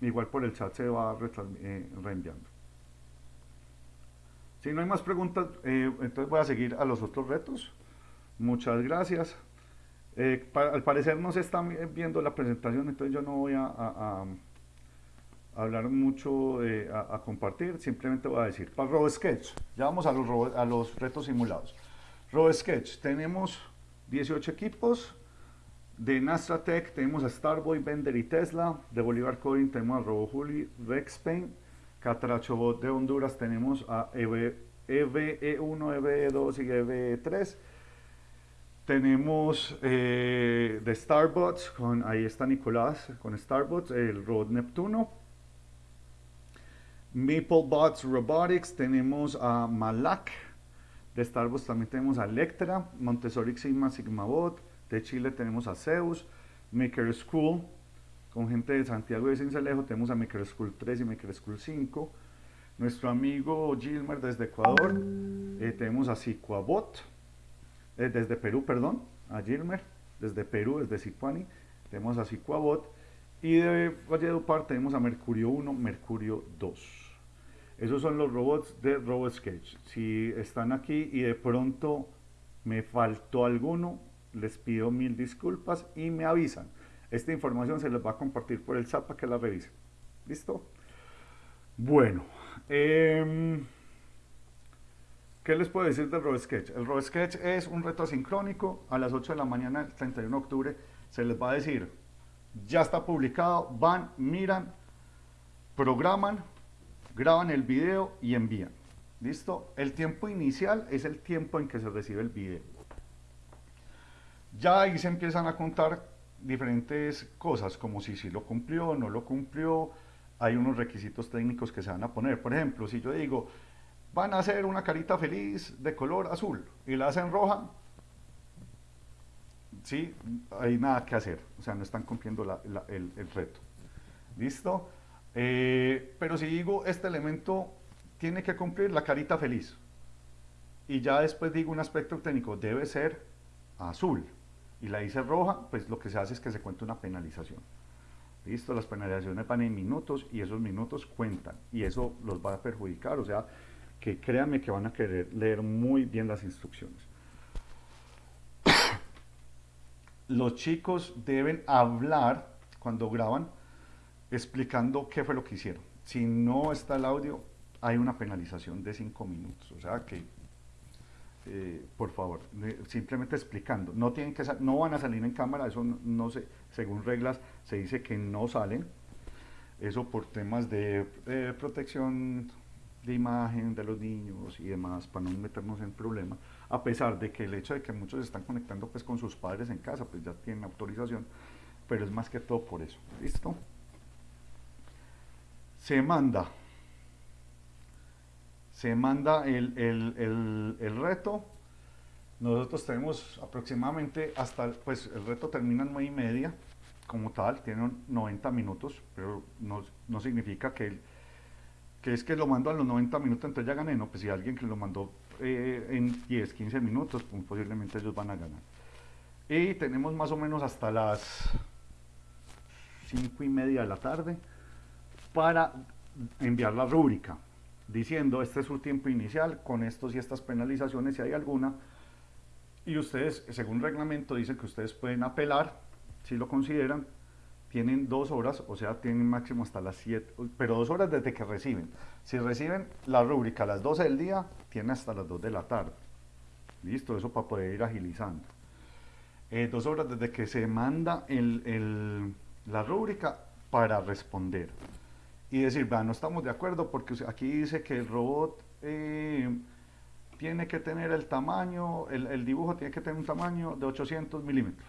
Speaker 2: Igual por el chat se va eh, reenviando. Si no hay más preguntas, eh, entonces voy a seguir a los otros retos. Muchas gracias. Eh, al parecer no se está viendo la presentación, entonces yo no voy a, hablar mucho, a, compartir, simplemente voy a decir, para RoboSketch, ya vamos a los, a los retos simulados. RoboSketch, tenemos 18 equipos, de Nastratech tenemos a Starboy, Bender y Tesla, de Bolívar Coding tenemos a RoboJuli, Rexpain, Catrachobot de Honduras tenemos a EVE1, EVE2 y EVE3, tenemos eh, de Starbucks, con, ahí está Nicolás con Starbucks, el robot Neptuno. MapleBots Robotics, tenemos a Malak. De Starbucks también tenemos a Electra, Montessori Sigma Sigmabot. De Chile tenemos a Zeus, Maker School. Con gente de Santiago de Cincelejo tenemos a Maker School 3 y Maker School 5. Nuestro amigo Gilmer desde Ecuador, eh, tenemos a Sicuabot eh, desde Perú, perdón, a Gilmer, desde Perú, desde Sicuani, tenemos a Sicuabot, y de Valledupar tenemos a Mercurio 1, Mercurio 2. Esos son los robots de RoboSketch. Si están aquí y de pronto me faltó alguno, les pido mil disculpas y me avisan. Esta información se les va a compartir por el chat para que la revisen. ¿Listo? Bueno. Eh, ¿Qué les puedo decir del RoboSketch? El RoboSketch es un reto asincrónico. A las 8 de la mañana, el 31 de octubre, se les va a decir, ya está publicado, van, miran, programan, graban el video y envían. ¿Listo? El tiempo inicial es el tiempo en que se recibe el video. Ya ahí se empiezan a contar diferentes cosas, como si, si lo cumplió, no lo cumplió, hay unos requisitos técnicos que se van a poner. Por ejemplo, si yo digo, van a hacer una carita feliz de color azul y la hacen roja, sí, hay nada que hacer, o sea, no están cumpliendo el, reto. ¿Listo? Eh, pero si digo, este elemento tiene que cumplir la carita feliz, y ya después digo un aspecto técnico, debe ser azul, y la hice roja, pues lo que se hace es que se cuenta una penalización. Listo, las penalizaciones van en minutos y esos minutos cuentan y eso los va a perjudicar, o sea, que créanme que van a querer leer muy bien las instrucciones. Los chicos deben hablar cuando graban explicando qué fue lo que hicieron. Si no está el audio, hay una penalización de 5 minutos, o sea que eh, por favor, simplemente explicando. No, tienen que no van a salir en cámara, eso no, sé, según reglas se dice que no salen. Eso por temas de eh, protección de imagen de los niños y demás, para no meternos en problemas, a pesar de que el hecho de que muchos están conectando pues con sus padres en casa, pues ya tienen autorización, pero es más que todo por eso. ¿Listo? Se manda se manda el, reto. Nosotros tenemos aproximadamente hasta, pues el reto termina en 9 y media, como tal, tiene 90 minutos, pero no, significa que, que es que lo mando a los 90 minutos, entonces ya gané, no, pues si alguien que lo mandó eh, en 10, 15 minutos, pues posiblemente ellos van a ganar. Y tenemos más o menos hasta las 5 y media de la tarde para enviar la rúbrica diciendo este es su tiempo inicial con estos y estas penalizaciones si hay alguna y ustedes según reglamento dicen que ustedes pueden apelar si lo consideran tienen dos horas, o sea, tienen máximo hasta las 7, pero dos horas desde que reciben. Si reciben la rúbrica a las 12 del día, tienen hasta las 2 de la tarde. Listo, eso para poder ir agilizando. Eh, dos horas desde que se manda la rúbrica para responder y decir, no estamos de acuerdo porque aquí dice que el robot eh, tiene que tener el tamaño, el, dibujo tiene que tener un tamaño de 800 milímetros.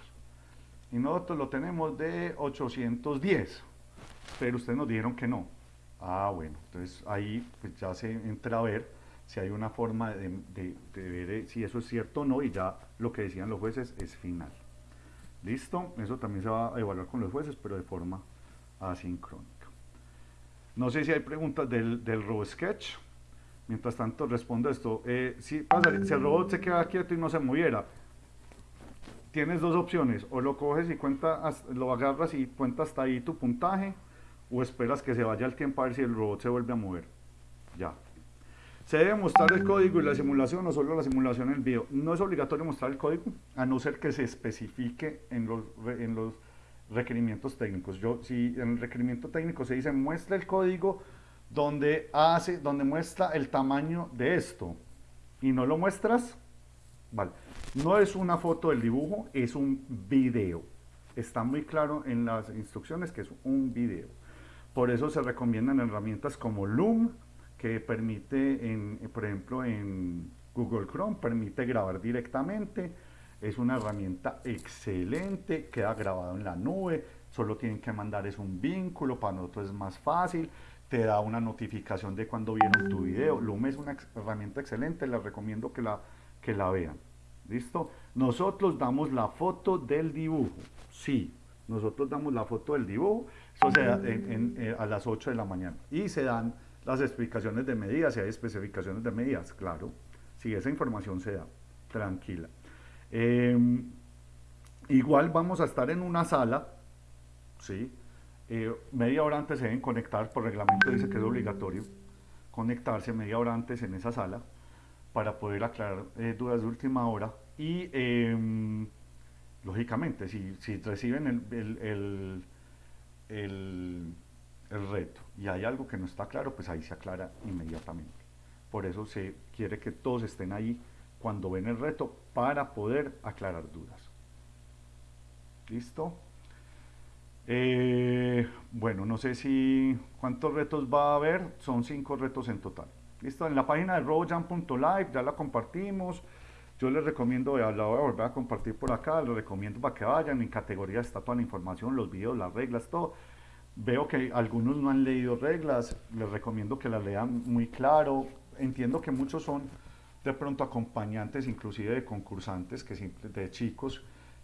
Speaker 2: Y nosotros lo tenemos de 810, pero ustedes nos dijeron que no. Ah, bueno, entonces ahí pues ya se entra a ver si hay una forma de, de ver eh, si eso es cierto o no y ya lo que decían los jueces es final. ¿Listo? Eso también se va a evaluar con los jueces, pero de forma asíncrónica. No sé si hay preguntas del, del RoboSketch. Mientras tanto respondo esto. Eh, si, el robot se queda quieto y no se moviera, tienes dos opciones. O lo coges y cuenta, lo agarras y cuenta hasta ahí tu puntaje, o esperas que se vaya el tiempo a ver si el robot se vuelve a mover. Ya. ¿Se debe mostrar el código y la simulación o solo la simulación en el video? No es obligatorio mostrar el código, a no ser que se especifique en los, en los requerimientos técnicos. Yo, si en el requerimiento técnico se dice muestra el código donde, hace, donde muestra el tamaño de esto y no lo muestras, vale. No es una foto del dibujo, es un video. Está muy claro en las instrucciones que es un video. Por eso se recomiendan herramientas como Loom, que permite, en, por ejemplo, en Google Chrome, permite grabar directamente es una herramienta excelente, queda grabado en la nube, solo tienen que mandar es un vínculo, para nosotros es más fácil, te da una notificación de cuando vieron tu video. Loom es una herramienta excelente, les recomiendo que la, que la vean. ¿Listo? Nosotros damos la foto del dibujo, sí, nosotros damos la foto del dibujo, eso se da eh, a las 8 de la mañana. Y se dan las explicaciones de medidas, si hay especificaciones de medidas, claro, si esa información se da, tranquila. Em, igual vamos a estar en una sala, ¿sí? Eh, media hora antes se deben conectar, por reglamento dice que es obligatorio conectarse media hora antes en esa sala para poder aclarar eh, dudas de última hora y em, lógicamente si, si reciben el, el, reto y hay algo que no está claro, pues ahí se aclara inmediatamente. por eso se quiere que todos estén ahí cuando ven el reto para poder aclarar dudas. ¿Listo? Eh, bueno, no sé si cuántos retos va a haber, son cinco retos en total. Listo, en la página de robojam.live ya la compartimos. Yo les recomiendo, la voy a volver a compartir por acá, les recomiendo para que vayan, en categoría está toda la información, los videos, las reglas, todo. Veo que algunos no han leído reglas, les recomiendo que las lean muy claro. Entiendo que muchos son de pronto acompañantes, inclusive de concursantes, que de chicos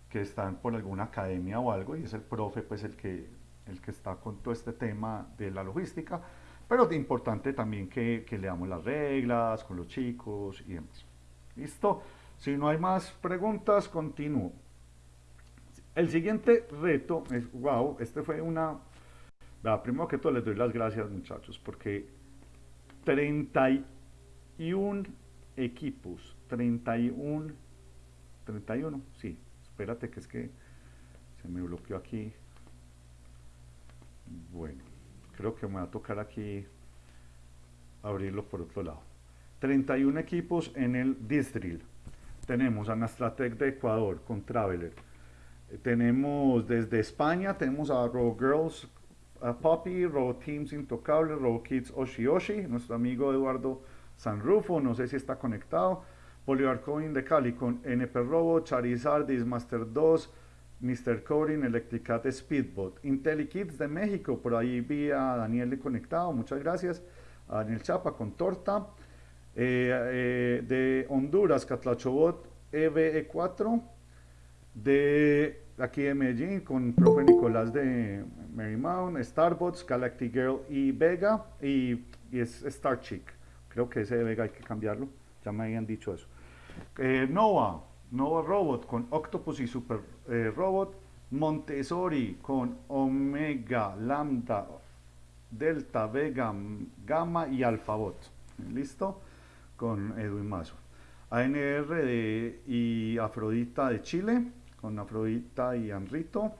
Speaker 2: que están por alguna academia o algo, y es el profe pues el que, el que está con todo este tema de la logística, pero es importante también que, que leamos las reglas con los chicos y demás. ¿Listo? Si no hay más preguntas, continúo. El siguiente reto es, wow, este fue una... primero que todo les doy las gracias muchachos, porque 31 equipos, 31, 31, sí, espérate que es que se me bloqueó aquí. Bueno, creo que me va a tocar aquí abrirlo por otro lado. 31 equipos en el District. Tenemos a Nastratec de Ecuador con Traveler. Tenemos desde España, tenemos a Row Girls, a Poppy, Row Teams Intocable, Row Kids Oshi Oshi, nuestro amigo Eduardo Sanrufo, no sé si está conectado. Polivar Coin de Cali con NP Robo, Charizard, Master 2, Mr. Coding, Electricat Speedbot. IntelliKids de México, por ahí vi a Daniel conectado, muchas gracias. A Daniel Chapa con Torta. Eh, eh, de Honduras, Catlachobot EVE4. De aquí de Medellín con profe Nicolás de Marymount, Starbots, Galactic Girl y Vega y, y es Star Chick. Creo que ese Vega hay que cambiarlo, ya me habían dicho eso. Eh, Nova, Nova Robot con Octopus y Super eh, Robot. Montessori con Omega, Lambda, Delta, Vega, Gamma y Alphabot. ¿Listo? Con Edwin Mazo. ANR de, y Afrodita de Chile, con Afrodita y Anrito.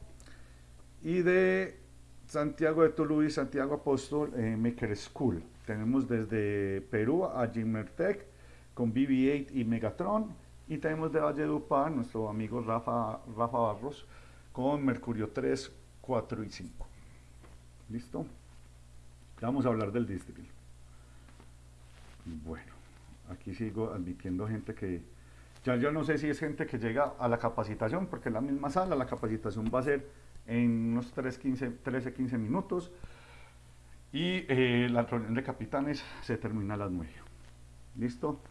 Speaker 2: Y de Santiago de Tuluí, Santiago Apóstol, eh, Maker School. Tenemos desde Perú a Jimertech con BB-8 y Megatron. Y tenemos de Valledupar nuestro amigo Rafa, Rafa Barros con Mercurio 3, 4 y 5. ¿Listo? vamos a hablar del district. Bueno, aquí sigo admitiendo gente que... Ya yo no sé si es gente que llega a la capacitación, porque en la misma sala la capacitación va a ser en unos 13-15 minutos y eh, la reunión de capitanes se termina a las 9. ¿Listo?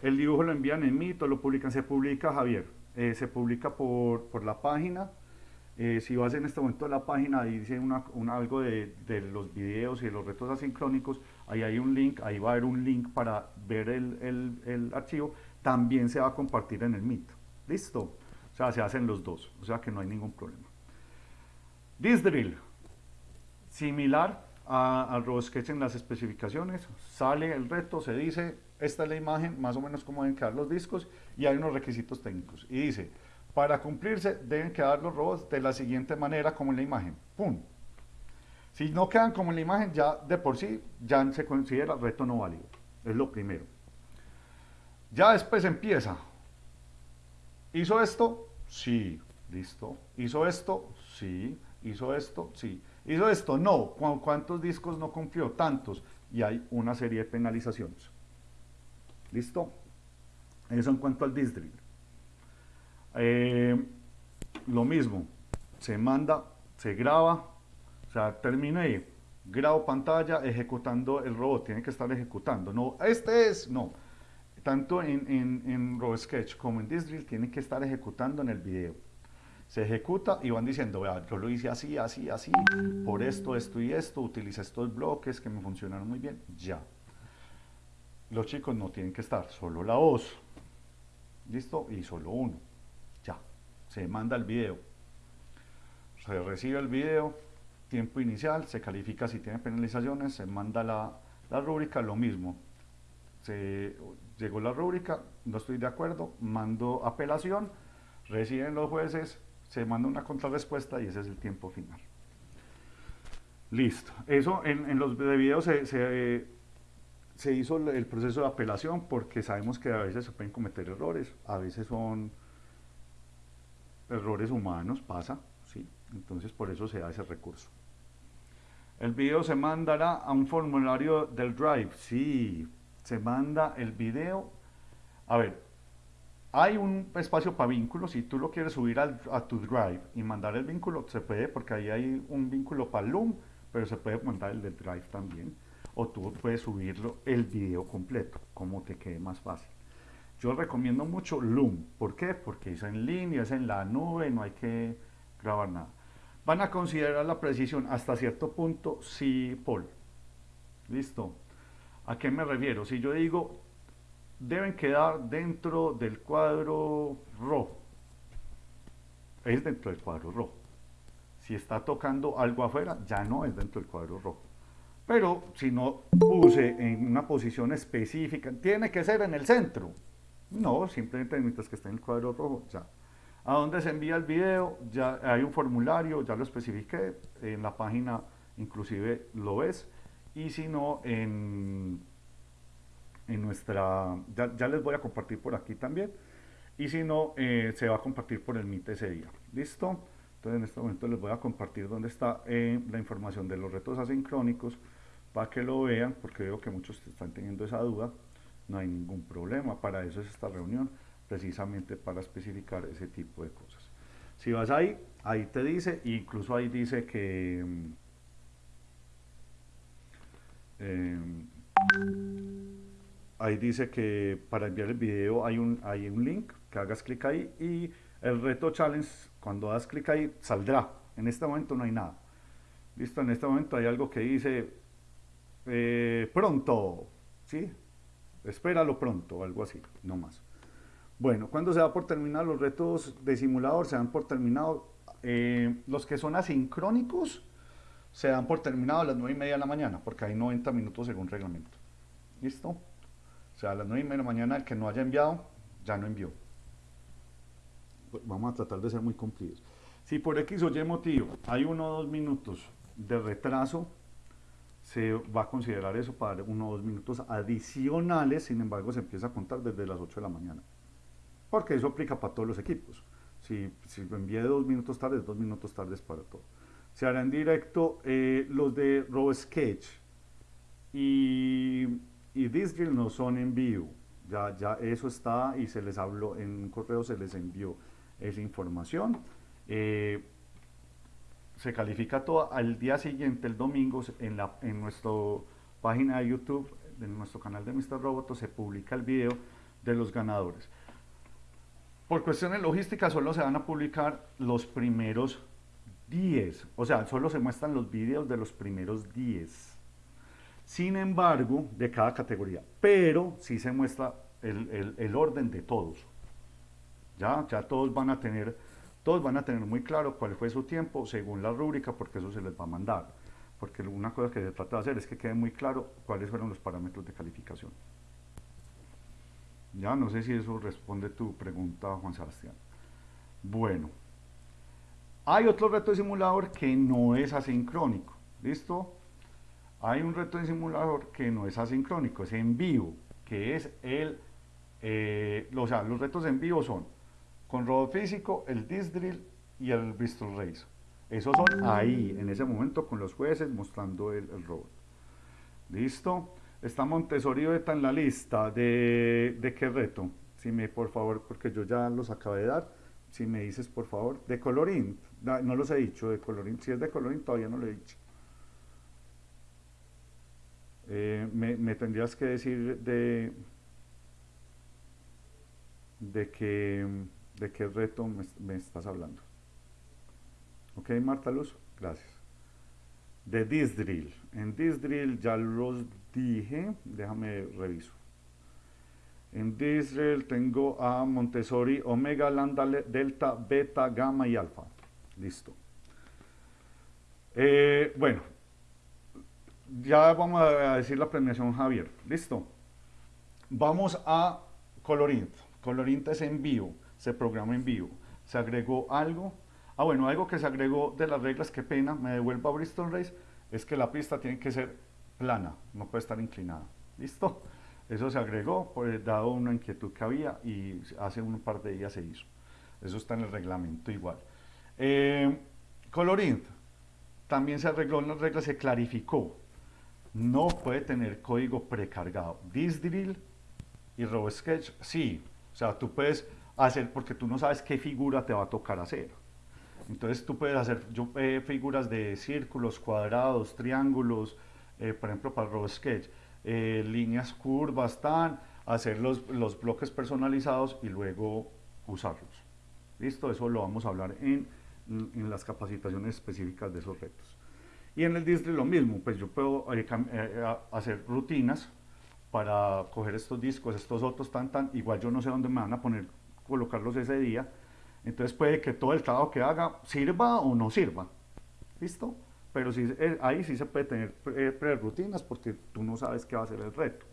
Speaker 2: El dibujo lo envían en mito, lo publican, se publica, Javier, eh, se publica por, por la página. Eh, si vas en este momento a la página y dice una, algo de, de, los videos y de los retos asincrónicos, ahí hay un link, ahí va a haber un link para ver el, el, el archivo, también se va a compartir en el mito. ¿Listo? O sea, se hacen los dos, o sea que no hay ningún problema. This drill, similar al RoboSketch en las especificaciones, sale el reto, se dice, esta es la imagen, más o menos cómo deben quedar los discos, y hay unos requisitos técnicos. Y dice, para cumplirse deben quedar los robots de la siguiente manera como en la imagen. ¡Pum! Si no quedan como en la imagen, ya de por sí, ya se considera reto no válido. Es lo primero. Ya después empieza. ¿Hizo esto? Sí. Listo. ¿Hizo esto? Sí. ¿Hizo esto? Sí. ¿Hizo esto? No. ¿Cuántos discos no cumplió? Tantos. Y hay una serie de penalizaciones. ¿Listo? Eso en cuanto al district. Eh, lo mismo, se manda, se graba, o sea, terminé, grabo pantalla ejecutando el robot, tiene que estar ejecutando, no, este es, no, tanto en, en, en RoboSketch como en District tiene que estar ejecutando en el video. Se ejecuta y van diciendo, vea, yo lo hice así, así, así, por esto, esto y esto, utilicé estos bloques que me funcionaron muy bien, ya los chicos no tienen que estar, solo la voz, ¿listo? Y solo uno, ya, se manda el video, se recibe el video, tiempo inicial, se califica si tiene penalizaciones, se manda la, la rúbrica, lo mismo, se, llegó la rúbrica, no estoy de acuerdo, mando apelación, reciben los jueces, se manda una contrarrespuesta y ese es el tiempo final. Listo. Eso en, los videos se, se se hizo el proceso de apelación porque sabemos que a veces se pueden cometer errores, a veces son errores humanos, pasa, ¿sí? Entonces por eso se da ese recurso. El video se mandará a un formulario del Drive, sí, se manda el video. A ver, hay un espacio para vínculos, si tú lo quieres subir a tu Drive y mandar el vínculo, se puede, porque ahí hay un vínculo para Loom, pero se puede mandar el del Drive también. O tú puedes subirlo el video completo, como te quede más fácil. Yo recomiendo mucho Loom. ¿Por qué? Porque es en línea, es en la nube, no hay que grabar nada. Van a considerar la precisión hasta cierto punto, sí, Paul. ¿Listo? ¿A qué me refiero? Si yo digo, deben quedar dentro del cuadro rojo, es dentro del cuadro rojo. Si está tocando algo afuera, ya no es dentro del cuadro rojo. Pero si no puse en una posición específica, tiene que ser en el centro. No, simplemente mientras que esté en el cuadro rojo, ya. ¿A dónde se envía el video? Ya hay un formulario, ya lo especifiqué, en la página inclusive lo ves, y si no, en, en nuestra, ya, les voy a compartir por aquí también, y si no, eh, se va a compartir por el MIT ese día, ¿listo? Entonces en este momento les voy a compartir dónde está eh, la información de los retos asincrónicos, para que lo vean, porque veo que muchos están teniendo esa duda, no hay ningún problema, para eso es esta reunión, precisamente para especificar ese tipo de cosas. Si vas ahí, ahí te dice, incluso ahí dice que... Eh, ahí dice que para enviar el video hay un, hay un link, que hagas clic ahí y el reto challenge, cuando das clic ahí, saldrá. En este momento no hay nada. Listo, en este momento hay algo que dice eh, pronto, ¿sí? Espéralo pronto, algo así, no más. Bueno, cuando se da por terminar los retos de simulador, se dan por terminado, eh, los que son asincrónicos, se dan por terminado a las 9 y media de la mañana, porque hay 90 minutos según reglamento. ¿Listo? O sea, a las 9 y media de la mañana el que no haya enviado, ya no envió. Vamos a tratar de ser muy cumplidos. Si por X o Y motivo hay uno o dos minutos de retraso, se va a considerar eso para uno o dos minutos adicionales, sin embargo se empieza a contar desde las 8 de la mañana. Porque eso aplica para todos los equipos. Si, si envié dos minutos tarde, dos minutos tardes para todo. Se hará en directo eh, los de RoboSketch y, y Disdrill no son en vivo. Ya, eso está y se les habló en un correo, se les envió esa información. Eh, se califica todo al día siguiente, el domingo, en, la, en nuestra página de YouTube, en nuestro canal de Mr. Roboto, se publica el video de los ganadores. Por cuestiones logísticas solo se van a publicar los primeros 10, o sea, solo se muestran los videos de los primeros 10. Sin embargo, de cada categoría, pero sí se muestra el, orden de todos. Ya, ya todos van a tener todos van a tener muy claro cuál fue su tiempo según la rúbrica, porque eso se les va a mandar. Porque una cosa que se trata de hacer es que quede muy claro cuáles fueron los parámetros de calificación. Ya, no sé si eso responde tu pregunta, Juan Sebastián. Bueno, hay otro reto de simulador que no es asincrónico. ¿Listo? Hay un reto de simulador que no es asincrónico, es en vivo, que es el... Eh, o sea, los retos en vivo son con robot físico, el disc drill y el Bristol Race. Esos son ahí, en ese momento, con los jueces mostrando el, robot. ¿Listo? Está Montessori Beta en la lista. ¿De, ¿De qué reto? Si me, por favor, porque yo ya los acabé de dar. Si me dices, por favor, de Colorín. No los he dicho, de Colorín. Si es de Colorín, todavía no lo he dicho. Eh, me, tendrías que decir de, de que de qué reto me, estás hablando. Ok, Marta Luz, gracias. De this drill. En this drill ya los dije, déjame reviso. En this drill tengo a Montessori, Omega, Lambda, Delta, Beta, Gamma y Alfa. Listo. Eh, bueno, ya vamos a decir la premiación Javier. Listo. Vamos a Colorint. Colorint es en vivo se programa en vivo. Se agregó algo, ah bueno, algo que se agregó de las reglas, qué pena, me devuelvo a Bristol Race, es que la pista tiene que ser plana, no puede estar inclinada. ¿Listo? Eso se agregó, pues, dado una inquietud que había y hace un par de días se hizo. Eso está en el reglamento igual. Eh, Colorint, también se arregló en las reglas, se clarificó. No puede tener código precargado. Disdrill y RoboSketch, sí. O sea, tú puedes hacer, porque tú no sabes qué figura te va a tocar hacer. Entonces tú puedes hacer yo, eh, figuras de círculos, cuadrados, triángulos, eh, por ejemplo para RoboSketch eh, líneas curvas, tan, hacer los, los, bloques personalizados y luego usarlos. ¿Listo? Eso lo vamos a hablar en, en las capacitaciones específicas de esos retos. Y en el distri lo mismo, pues yo puedo eh, eh, hacer rutinas para coger estos discos, estos otros, tan, tan, igual yo no sé dónde me van a poner, colocarlos ese día, entonces puede que todo el trabajo que haga sirva o no sirva. ¿Listo? pero sí, eh, ahí sí se puede tener pre-rutinas porque tú no sabes qué va a ser el reto.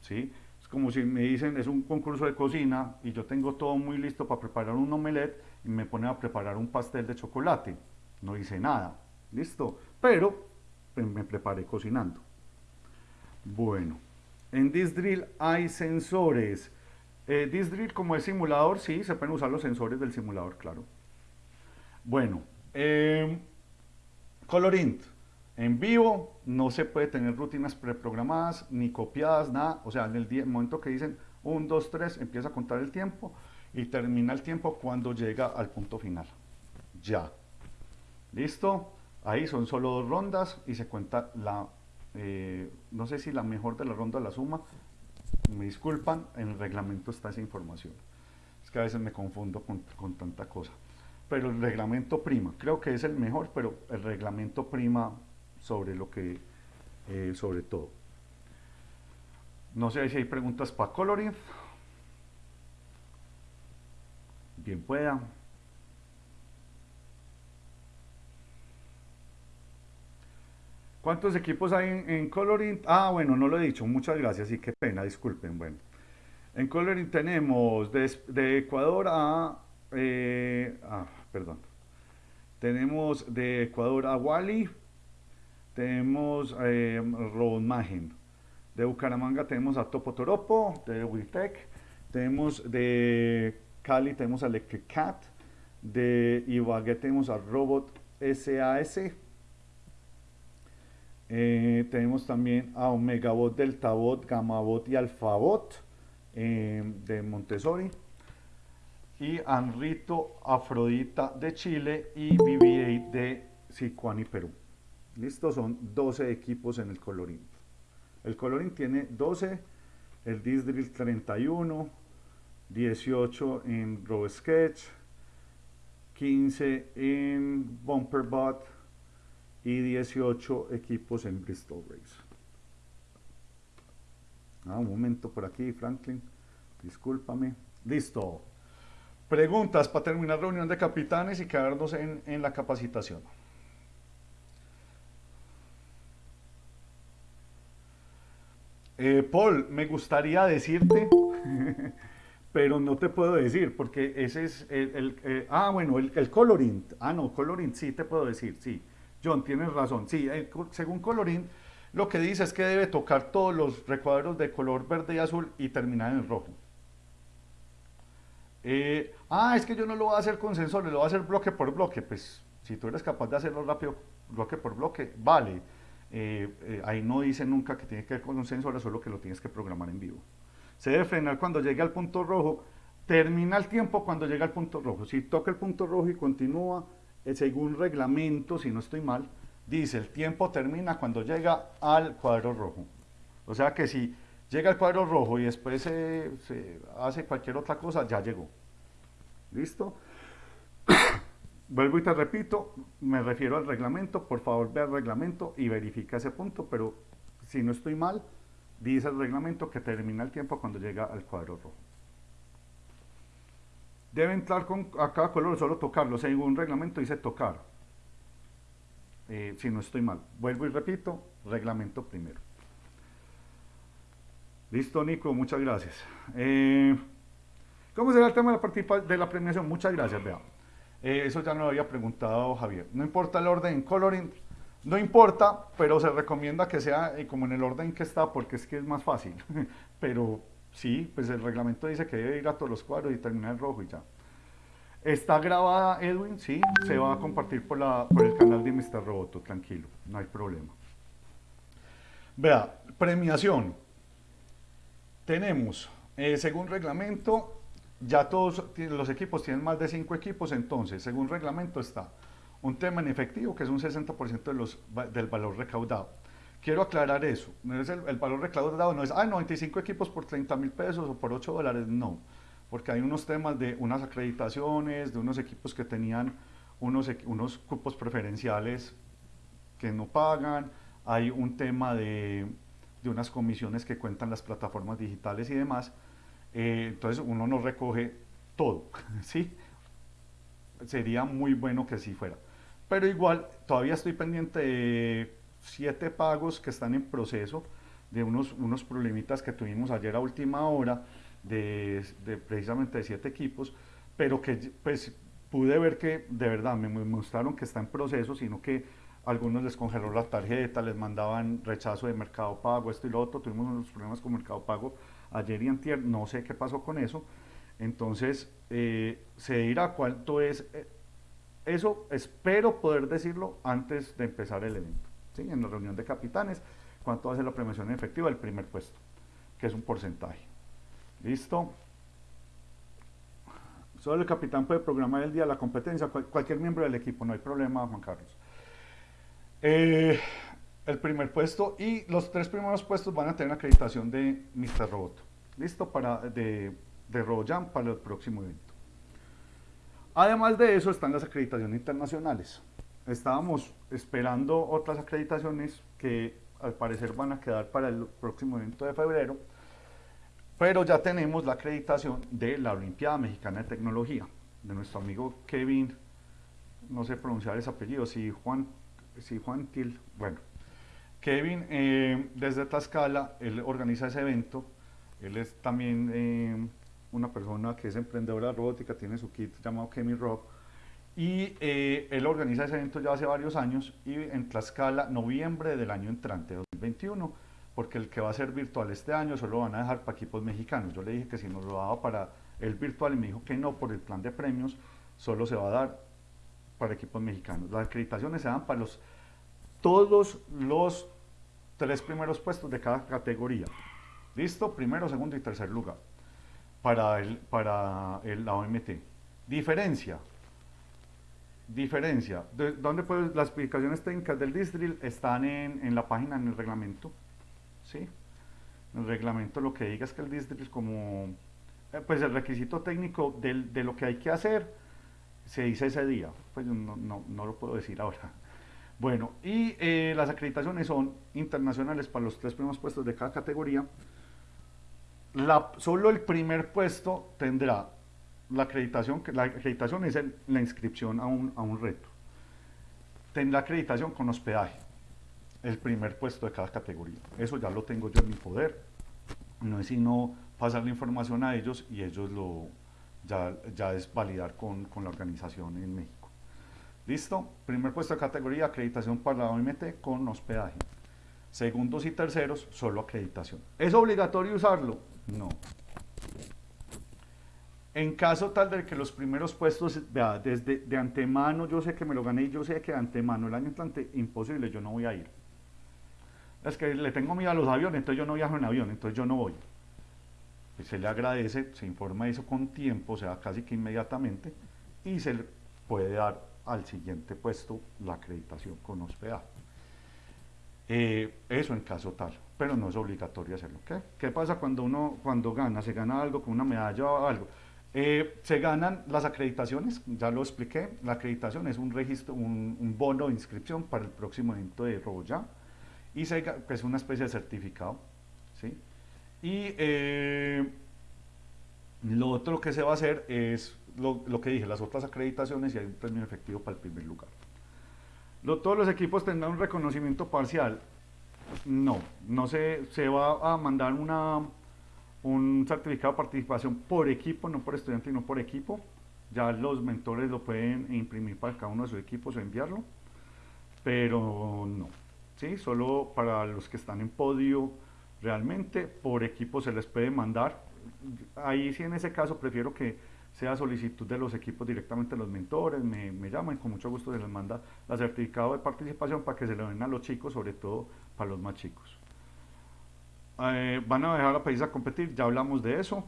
Speaker 2: ¿sí? Es como si me dicen, es un concurso de cocina y yo tengo todo muy listo para preparar un omelette y me pone a preparar un pastel de chocolate. No hice nada, ¿listo? Pero pues, me preparé cocinando. Bueno, en Disdrill hay sensores. Eh, Disdrill como es simulador, sí, se pueden usar los sensores del simulador, claro. Bueno, eh, Colorint, en vivo no se puede tener rutinas preprogramadas ni copiadas, nada. O sea, en el, momento que dicen 1, 2, 3, empieza a contar el tiempo y termina el tiempo cuando llega al punto final. Ya. ¿Listo? Ahí son solo dos rondas y se cuenta la, eh, no sé si la mejor de la ronda la suma. Me disculpan, en el reglamento está esa información. Es que a veces me confundo con, con tanta cosa pero el reglamento prima. Creo que es el mejor, pero el reglamento prima sobre lo que, eh, sobre todo. No sé si hay preguntas para Coloring. Bien pueda. ¿Cuántos equipos hay en, Coloring? Ah, bueno, no lo he dicho. Muchas gracias y qué pena, disculpen. Bueno, en Coloring tenemos de, Ecuador a... Eh, ah, perdón. Tenemos de Ecuador a Wally, tenemos eh, De Bucaramanga tenemos a Topo Toropo, de Wiltec, tenemos de Cali tenemos a Electric Cat, de Ibagué tenemos a Robot SAS, eh, tenemos también a Omegabot, Deltabot, Gamabot y Alfabot eh, de Montessori y Anrito Afrodita de Chile y BBA de Sicuani, Perú. Listo, son 12 equipos en el Colorín. El Colorín tiene 12, el Disdrill 31, 18 en RoboSketch, 15 en BumperBot y 18 equipos en Bristol Race. Ah, un momento por aquí, Franklin. Discúlpame. Listo. Preguntas para terminar reunión de capitanes y quedarnos en, en la capacitación. Eh, Paul, me gustaría decirte, pero no te puedo decir, porque ese es el, eh, ah, bueno, el, el, colorint, ah, no, colorint, sí te puedo decir, sí, John, tienes razón, sí, eh, según colorint, lo que dice es que debe tocar todos los recuadros de color verde y azul y terminar en rojo. Eh, ah, es que yo no lo voy a hacer con sensores, lo voy a hacer bloque por bloque. Pues si tú eres capaz de hacerlo rápido, bloque por bloque, vale. Eh, ahí no dice nunca que tiene que ver con un sensor, solo que lo tienes que programar en vivo. Se debe frenar cuando llegue al punto rojo, termina el tiempo cuando llega al punto rojo. Si toca el punto rojo y continúa, según reglamento, si no estoy mal, dice el tiempo termina cuando llega al cuadro rojo. O sea que si llega al cuadro rojo y después se, hace cualquier otra cosa, ya llegó. ¿Listo? Vuelvo y te repito, me refiero al reglamento, por favor ve al reglamento y verifica ese punto, pero si no estoy mal, dice el reglamento que termina el tiempo cuando llega al cuadro rojo. Debe entrar con a cada color, solo tocarlo, según reglamento dice tocar. Eh, si no estoy mal. Vuelvo y repito, reglamento primero. Listo, Nico, muchas gracias. Eh, ¿Cómo será el tema de la, de la premiación? Muchas gracias, vea. Eh, eso ya nos lo había preguntado Javier. No importa el orden, coloring, No importa, pero se recomienda que sea como en el orden que está porque es que es más fácil. pero sí, pues el reglamento dice que debe ir a todos los cuadros y terminar en rojo y ya. Está grabada Edwin, sí, se va a compartir por, la, por el canal de Mr. Roboto, tranquilo, no hay problema. Vea, premiación. Tenemos, eh, según reglamento, ya todos los equipos tienen más de 5 equipos, entonces, según reglamento está un tema en efectivo, que es un 60% de los, del valor recaudado. Quiero aclarar eso, no es el, valor recaudado, no es, ah, 95 equipos por 30 mil pesos o por 8 dólares, no, porque hay unos temas de unas acreditaciones, de unos equipos que tenían unos, unos cupos preferenciales que no pagan, hay un tema de, de unas comisiones que cuentan las plataformas digitales y demás, eh, entonces uno no recoge todo, ¿sí? Sería muy bueno que así fuera. Pero igual, todavía estoy pendiente de siete pagos que están en proceso, de unos, unos problemitas que tuvimos ayer a última hora, de, precisamente de siete equipos, pero que pues pude ver que de verdad me mostraron que está en proceso, sino que algunos les congeló la tarjeta, les mandaban rechazo de mercado pago, esto y lo otro, tuvimos unos problemas con mercado pago ayer y antier, no sé qué pasó con eso, entonces eh, se dirá cuánto es eh, eso espero poder decirlo antes de empezar el evento, en la reunión de capitanes, cuánto va a ser la premiación efectiva del primer puesto, que es un porcentaje. ¿Listo? Solo el capitán puede programar el día de la competencia, cualquier miembro del equipo, no hay problema, Juan Carlos. Eh, el primer puesto y los tres primeros puestos van a tener acreditación de Mr. Robot. ¿Listo? Para, de, de RoboJam para el próximo evento. Además de eso están las acreditaciones internacionales. Estábamos esperando otras acreditaciones que al parecer van a quedar para el próximo evento de febrero, pero ya tenemos la acreditación de la Olimpiada Mexicana de Tecnología, de nuestro amigo Kevin, no sé pronunciar ese apellido, si Juan, si Juan Til, bueno. Kevin, eh, desde Tlaxcala, él organiza ese evento, él es también... Eh, una persona que es emprendedora de robótica, tiene su kit llamado Kemi Rob, y eh, él organiza ese evento ya hace varios años y en Tlaxcala, noviembre del año entrante, 2021, porque el que va a ser virtual este año solo van a dejar para equipos mexicanos. Yo le dije que si nos lo daba para el virtual y me dijo que no, por el plan de premios, solo se va a dar para equipos mexicanos. Las acreditaciones se dan para los, todos los tres primeros puestos de cada categoría. ¿Listo? Primero, segundo y tercer lugar para, el, para el, la OMT. Diferencia. Diferencia. De, ¿Dónde puedes, las explicaciones técnicas del Distrill están en, en, la página, en el reglamento. ¿Sí? En el reglamento lo que diga es que el Distrill es como, eh, pues el requisito técnico del, de lo que hay que hacer se dice ese día. Pues no, no, no lo puedo decir ahora. Bueno, y eh, las acreditaciones son internacionales para los tres primeros puestos de cada categoría solo el primer puesto tendrá la acreditación, la acreditación es la inscripción a un, a un reto. Tendrá acreditación con hospedaje, el primer puesto de cada categoría. Eso ya lo tengo yo en mi poder. No es sino pasar la información a ellos y ellos lo ya, ya es validar con, con la organización en México. ¿Listo? Primer puesto de categoría, acreditación para la OMT con hospedaje. Segundos y terceros, solo acreditación. ¿Es obligatorio usarlo? No. En caso tal de que los primeros puestos, vea, desde de antemano yo sé que me lo gané y yo sé que de antemano el año entrante, imposible, yo no voy a ir. Es que le tengo miedo a los aviones, entonces yo no viajo en avión, entonces yo no voy. Se le agradece, se informa eso con tiempo, o sea, casi que inmediatamente, y se le puede dar al siguiente puesto la acreditación con hospedaje. Eh, eso en caso tal, pero no es obligatorio hacerlo. ¿Qué, ¿Qué pasa cuando uno cuando gana? Se gana algo con una medalla o algo. Eh, se ganan las acreditaciones, ya lo expliqué, la acreditación es un registro, un, bono de inscripción para el próximo evento de RoboJam y se, es una especie de certificado. ¿sí? Y eh, lo otro que se va a hacer es lo, lo, que dije, las otras acreditaciones y hay un premio efectivo para el primer lugar todos los equipos tendrán un reconocimiento parcial. No, no se, se va a mandar una, un certificado de participación por equipo, no por estudiante, no por equipo. Ya los mentores lo pueden imprimir para cada uno de sus equipos o enviarlo. pero no. ¿sí? Solo para los que están en podio realmente, por equipo se les puede mandar. Ahí sí en ese caso prefiero que sea solicitud de los equipos directamente los mentores, me, me llaman, con mucho gusto se les manda la certificado de participación para que se lo den a los chicos, sobre todo para los más chicos. Eh, van a dejar a país a competir, ya hablamos de eso.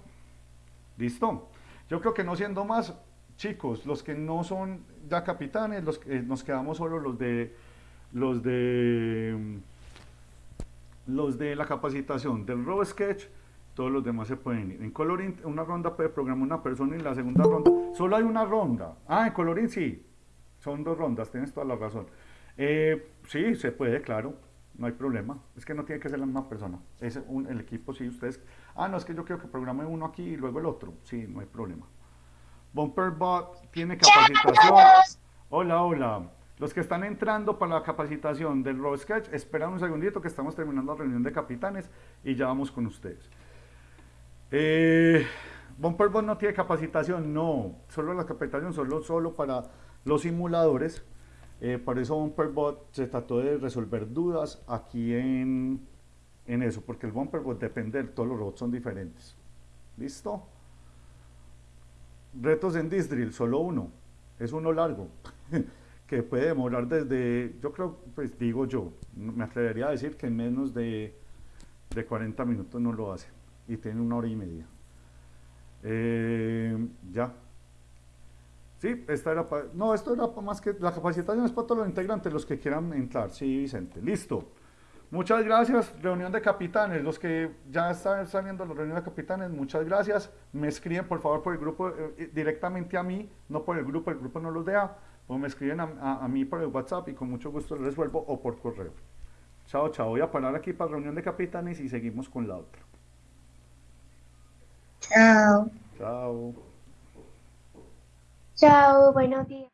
Speaker 2: ¿Listo? Yo creo que no siendo más, chicos, los que no son ya capitanes, los que nos quedamos solo los de los de los de la capacitación del Robo Sketch, todos los demás se pueden ir. En Coloring, una ronda puede programar una persona y la segunda ronda, solo hay una ronda. Ah, en Coloring sí, son dos rondas, tienes toda la razón. Eh, sí, se puede, claro, no hay problema. Es que no tiene que ser la misma persona. Es un, el equipo, sí, ustedes. Ah, no, es que yo quiero que programe uno aquí y luego el otro. Sí, no hay problema. Bumperbot tiene capacitación. Hola, hola. Los que están entrando para la capacitación del Raw Sketch, esperan un segundito que estamos terminando la reunión de capitanes y ya vamos con ustedes. Eh, Bumperbot no tiene capacitación, no. Solo la capacitación, solo, solo para los simuladores. Eh, por eso Bumperbot se trató de resolver dudas aquí en, en eso, porque el Bumperbot depende, todos los robots son diferentes. ¿Listo? Retos en Disdrill, solo uno. Es uno largo. que puede demorar desde, yo creo, pues digo yo, me atrevería a decir que en menos de, de 40 minutos no lo hace. Y tiene una hora y media. Eh, ya. Sí, esta era para... No, esto era para más que... La capacitación es para todos los integrantes, los que quieran entrar. Sí, Vicente. Listo. Muchas gracias, reunión de capitanes. Los que ya están saliendo la reunión de capitanes, muchas gracias. Me escriben por favor por el grupo eh, directamente a mí, no por el grupo, el grupo no los deja. O me escriben a, mí por el WhatsApp y con mucho gusto les resuelvo o por correo. Chao, chao. Voy a parar aquí para reunión de capitanes y seguimos con la otra.
Speaker 3: Chao.
Speaker 2: Chao.
Speaker 3: Chao, buenos días.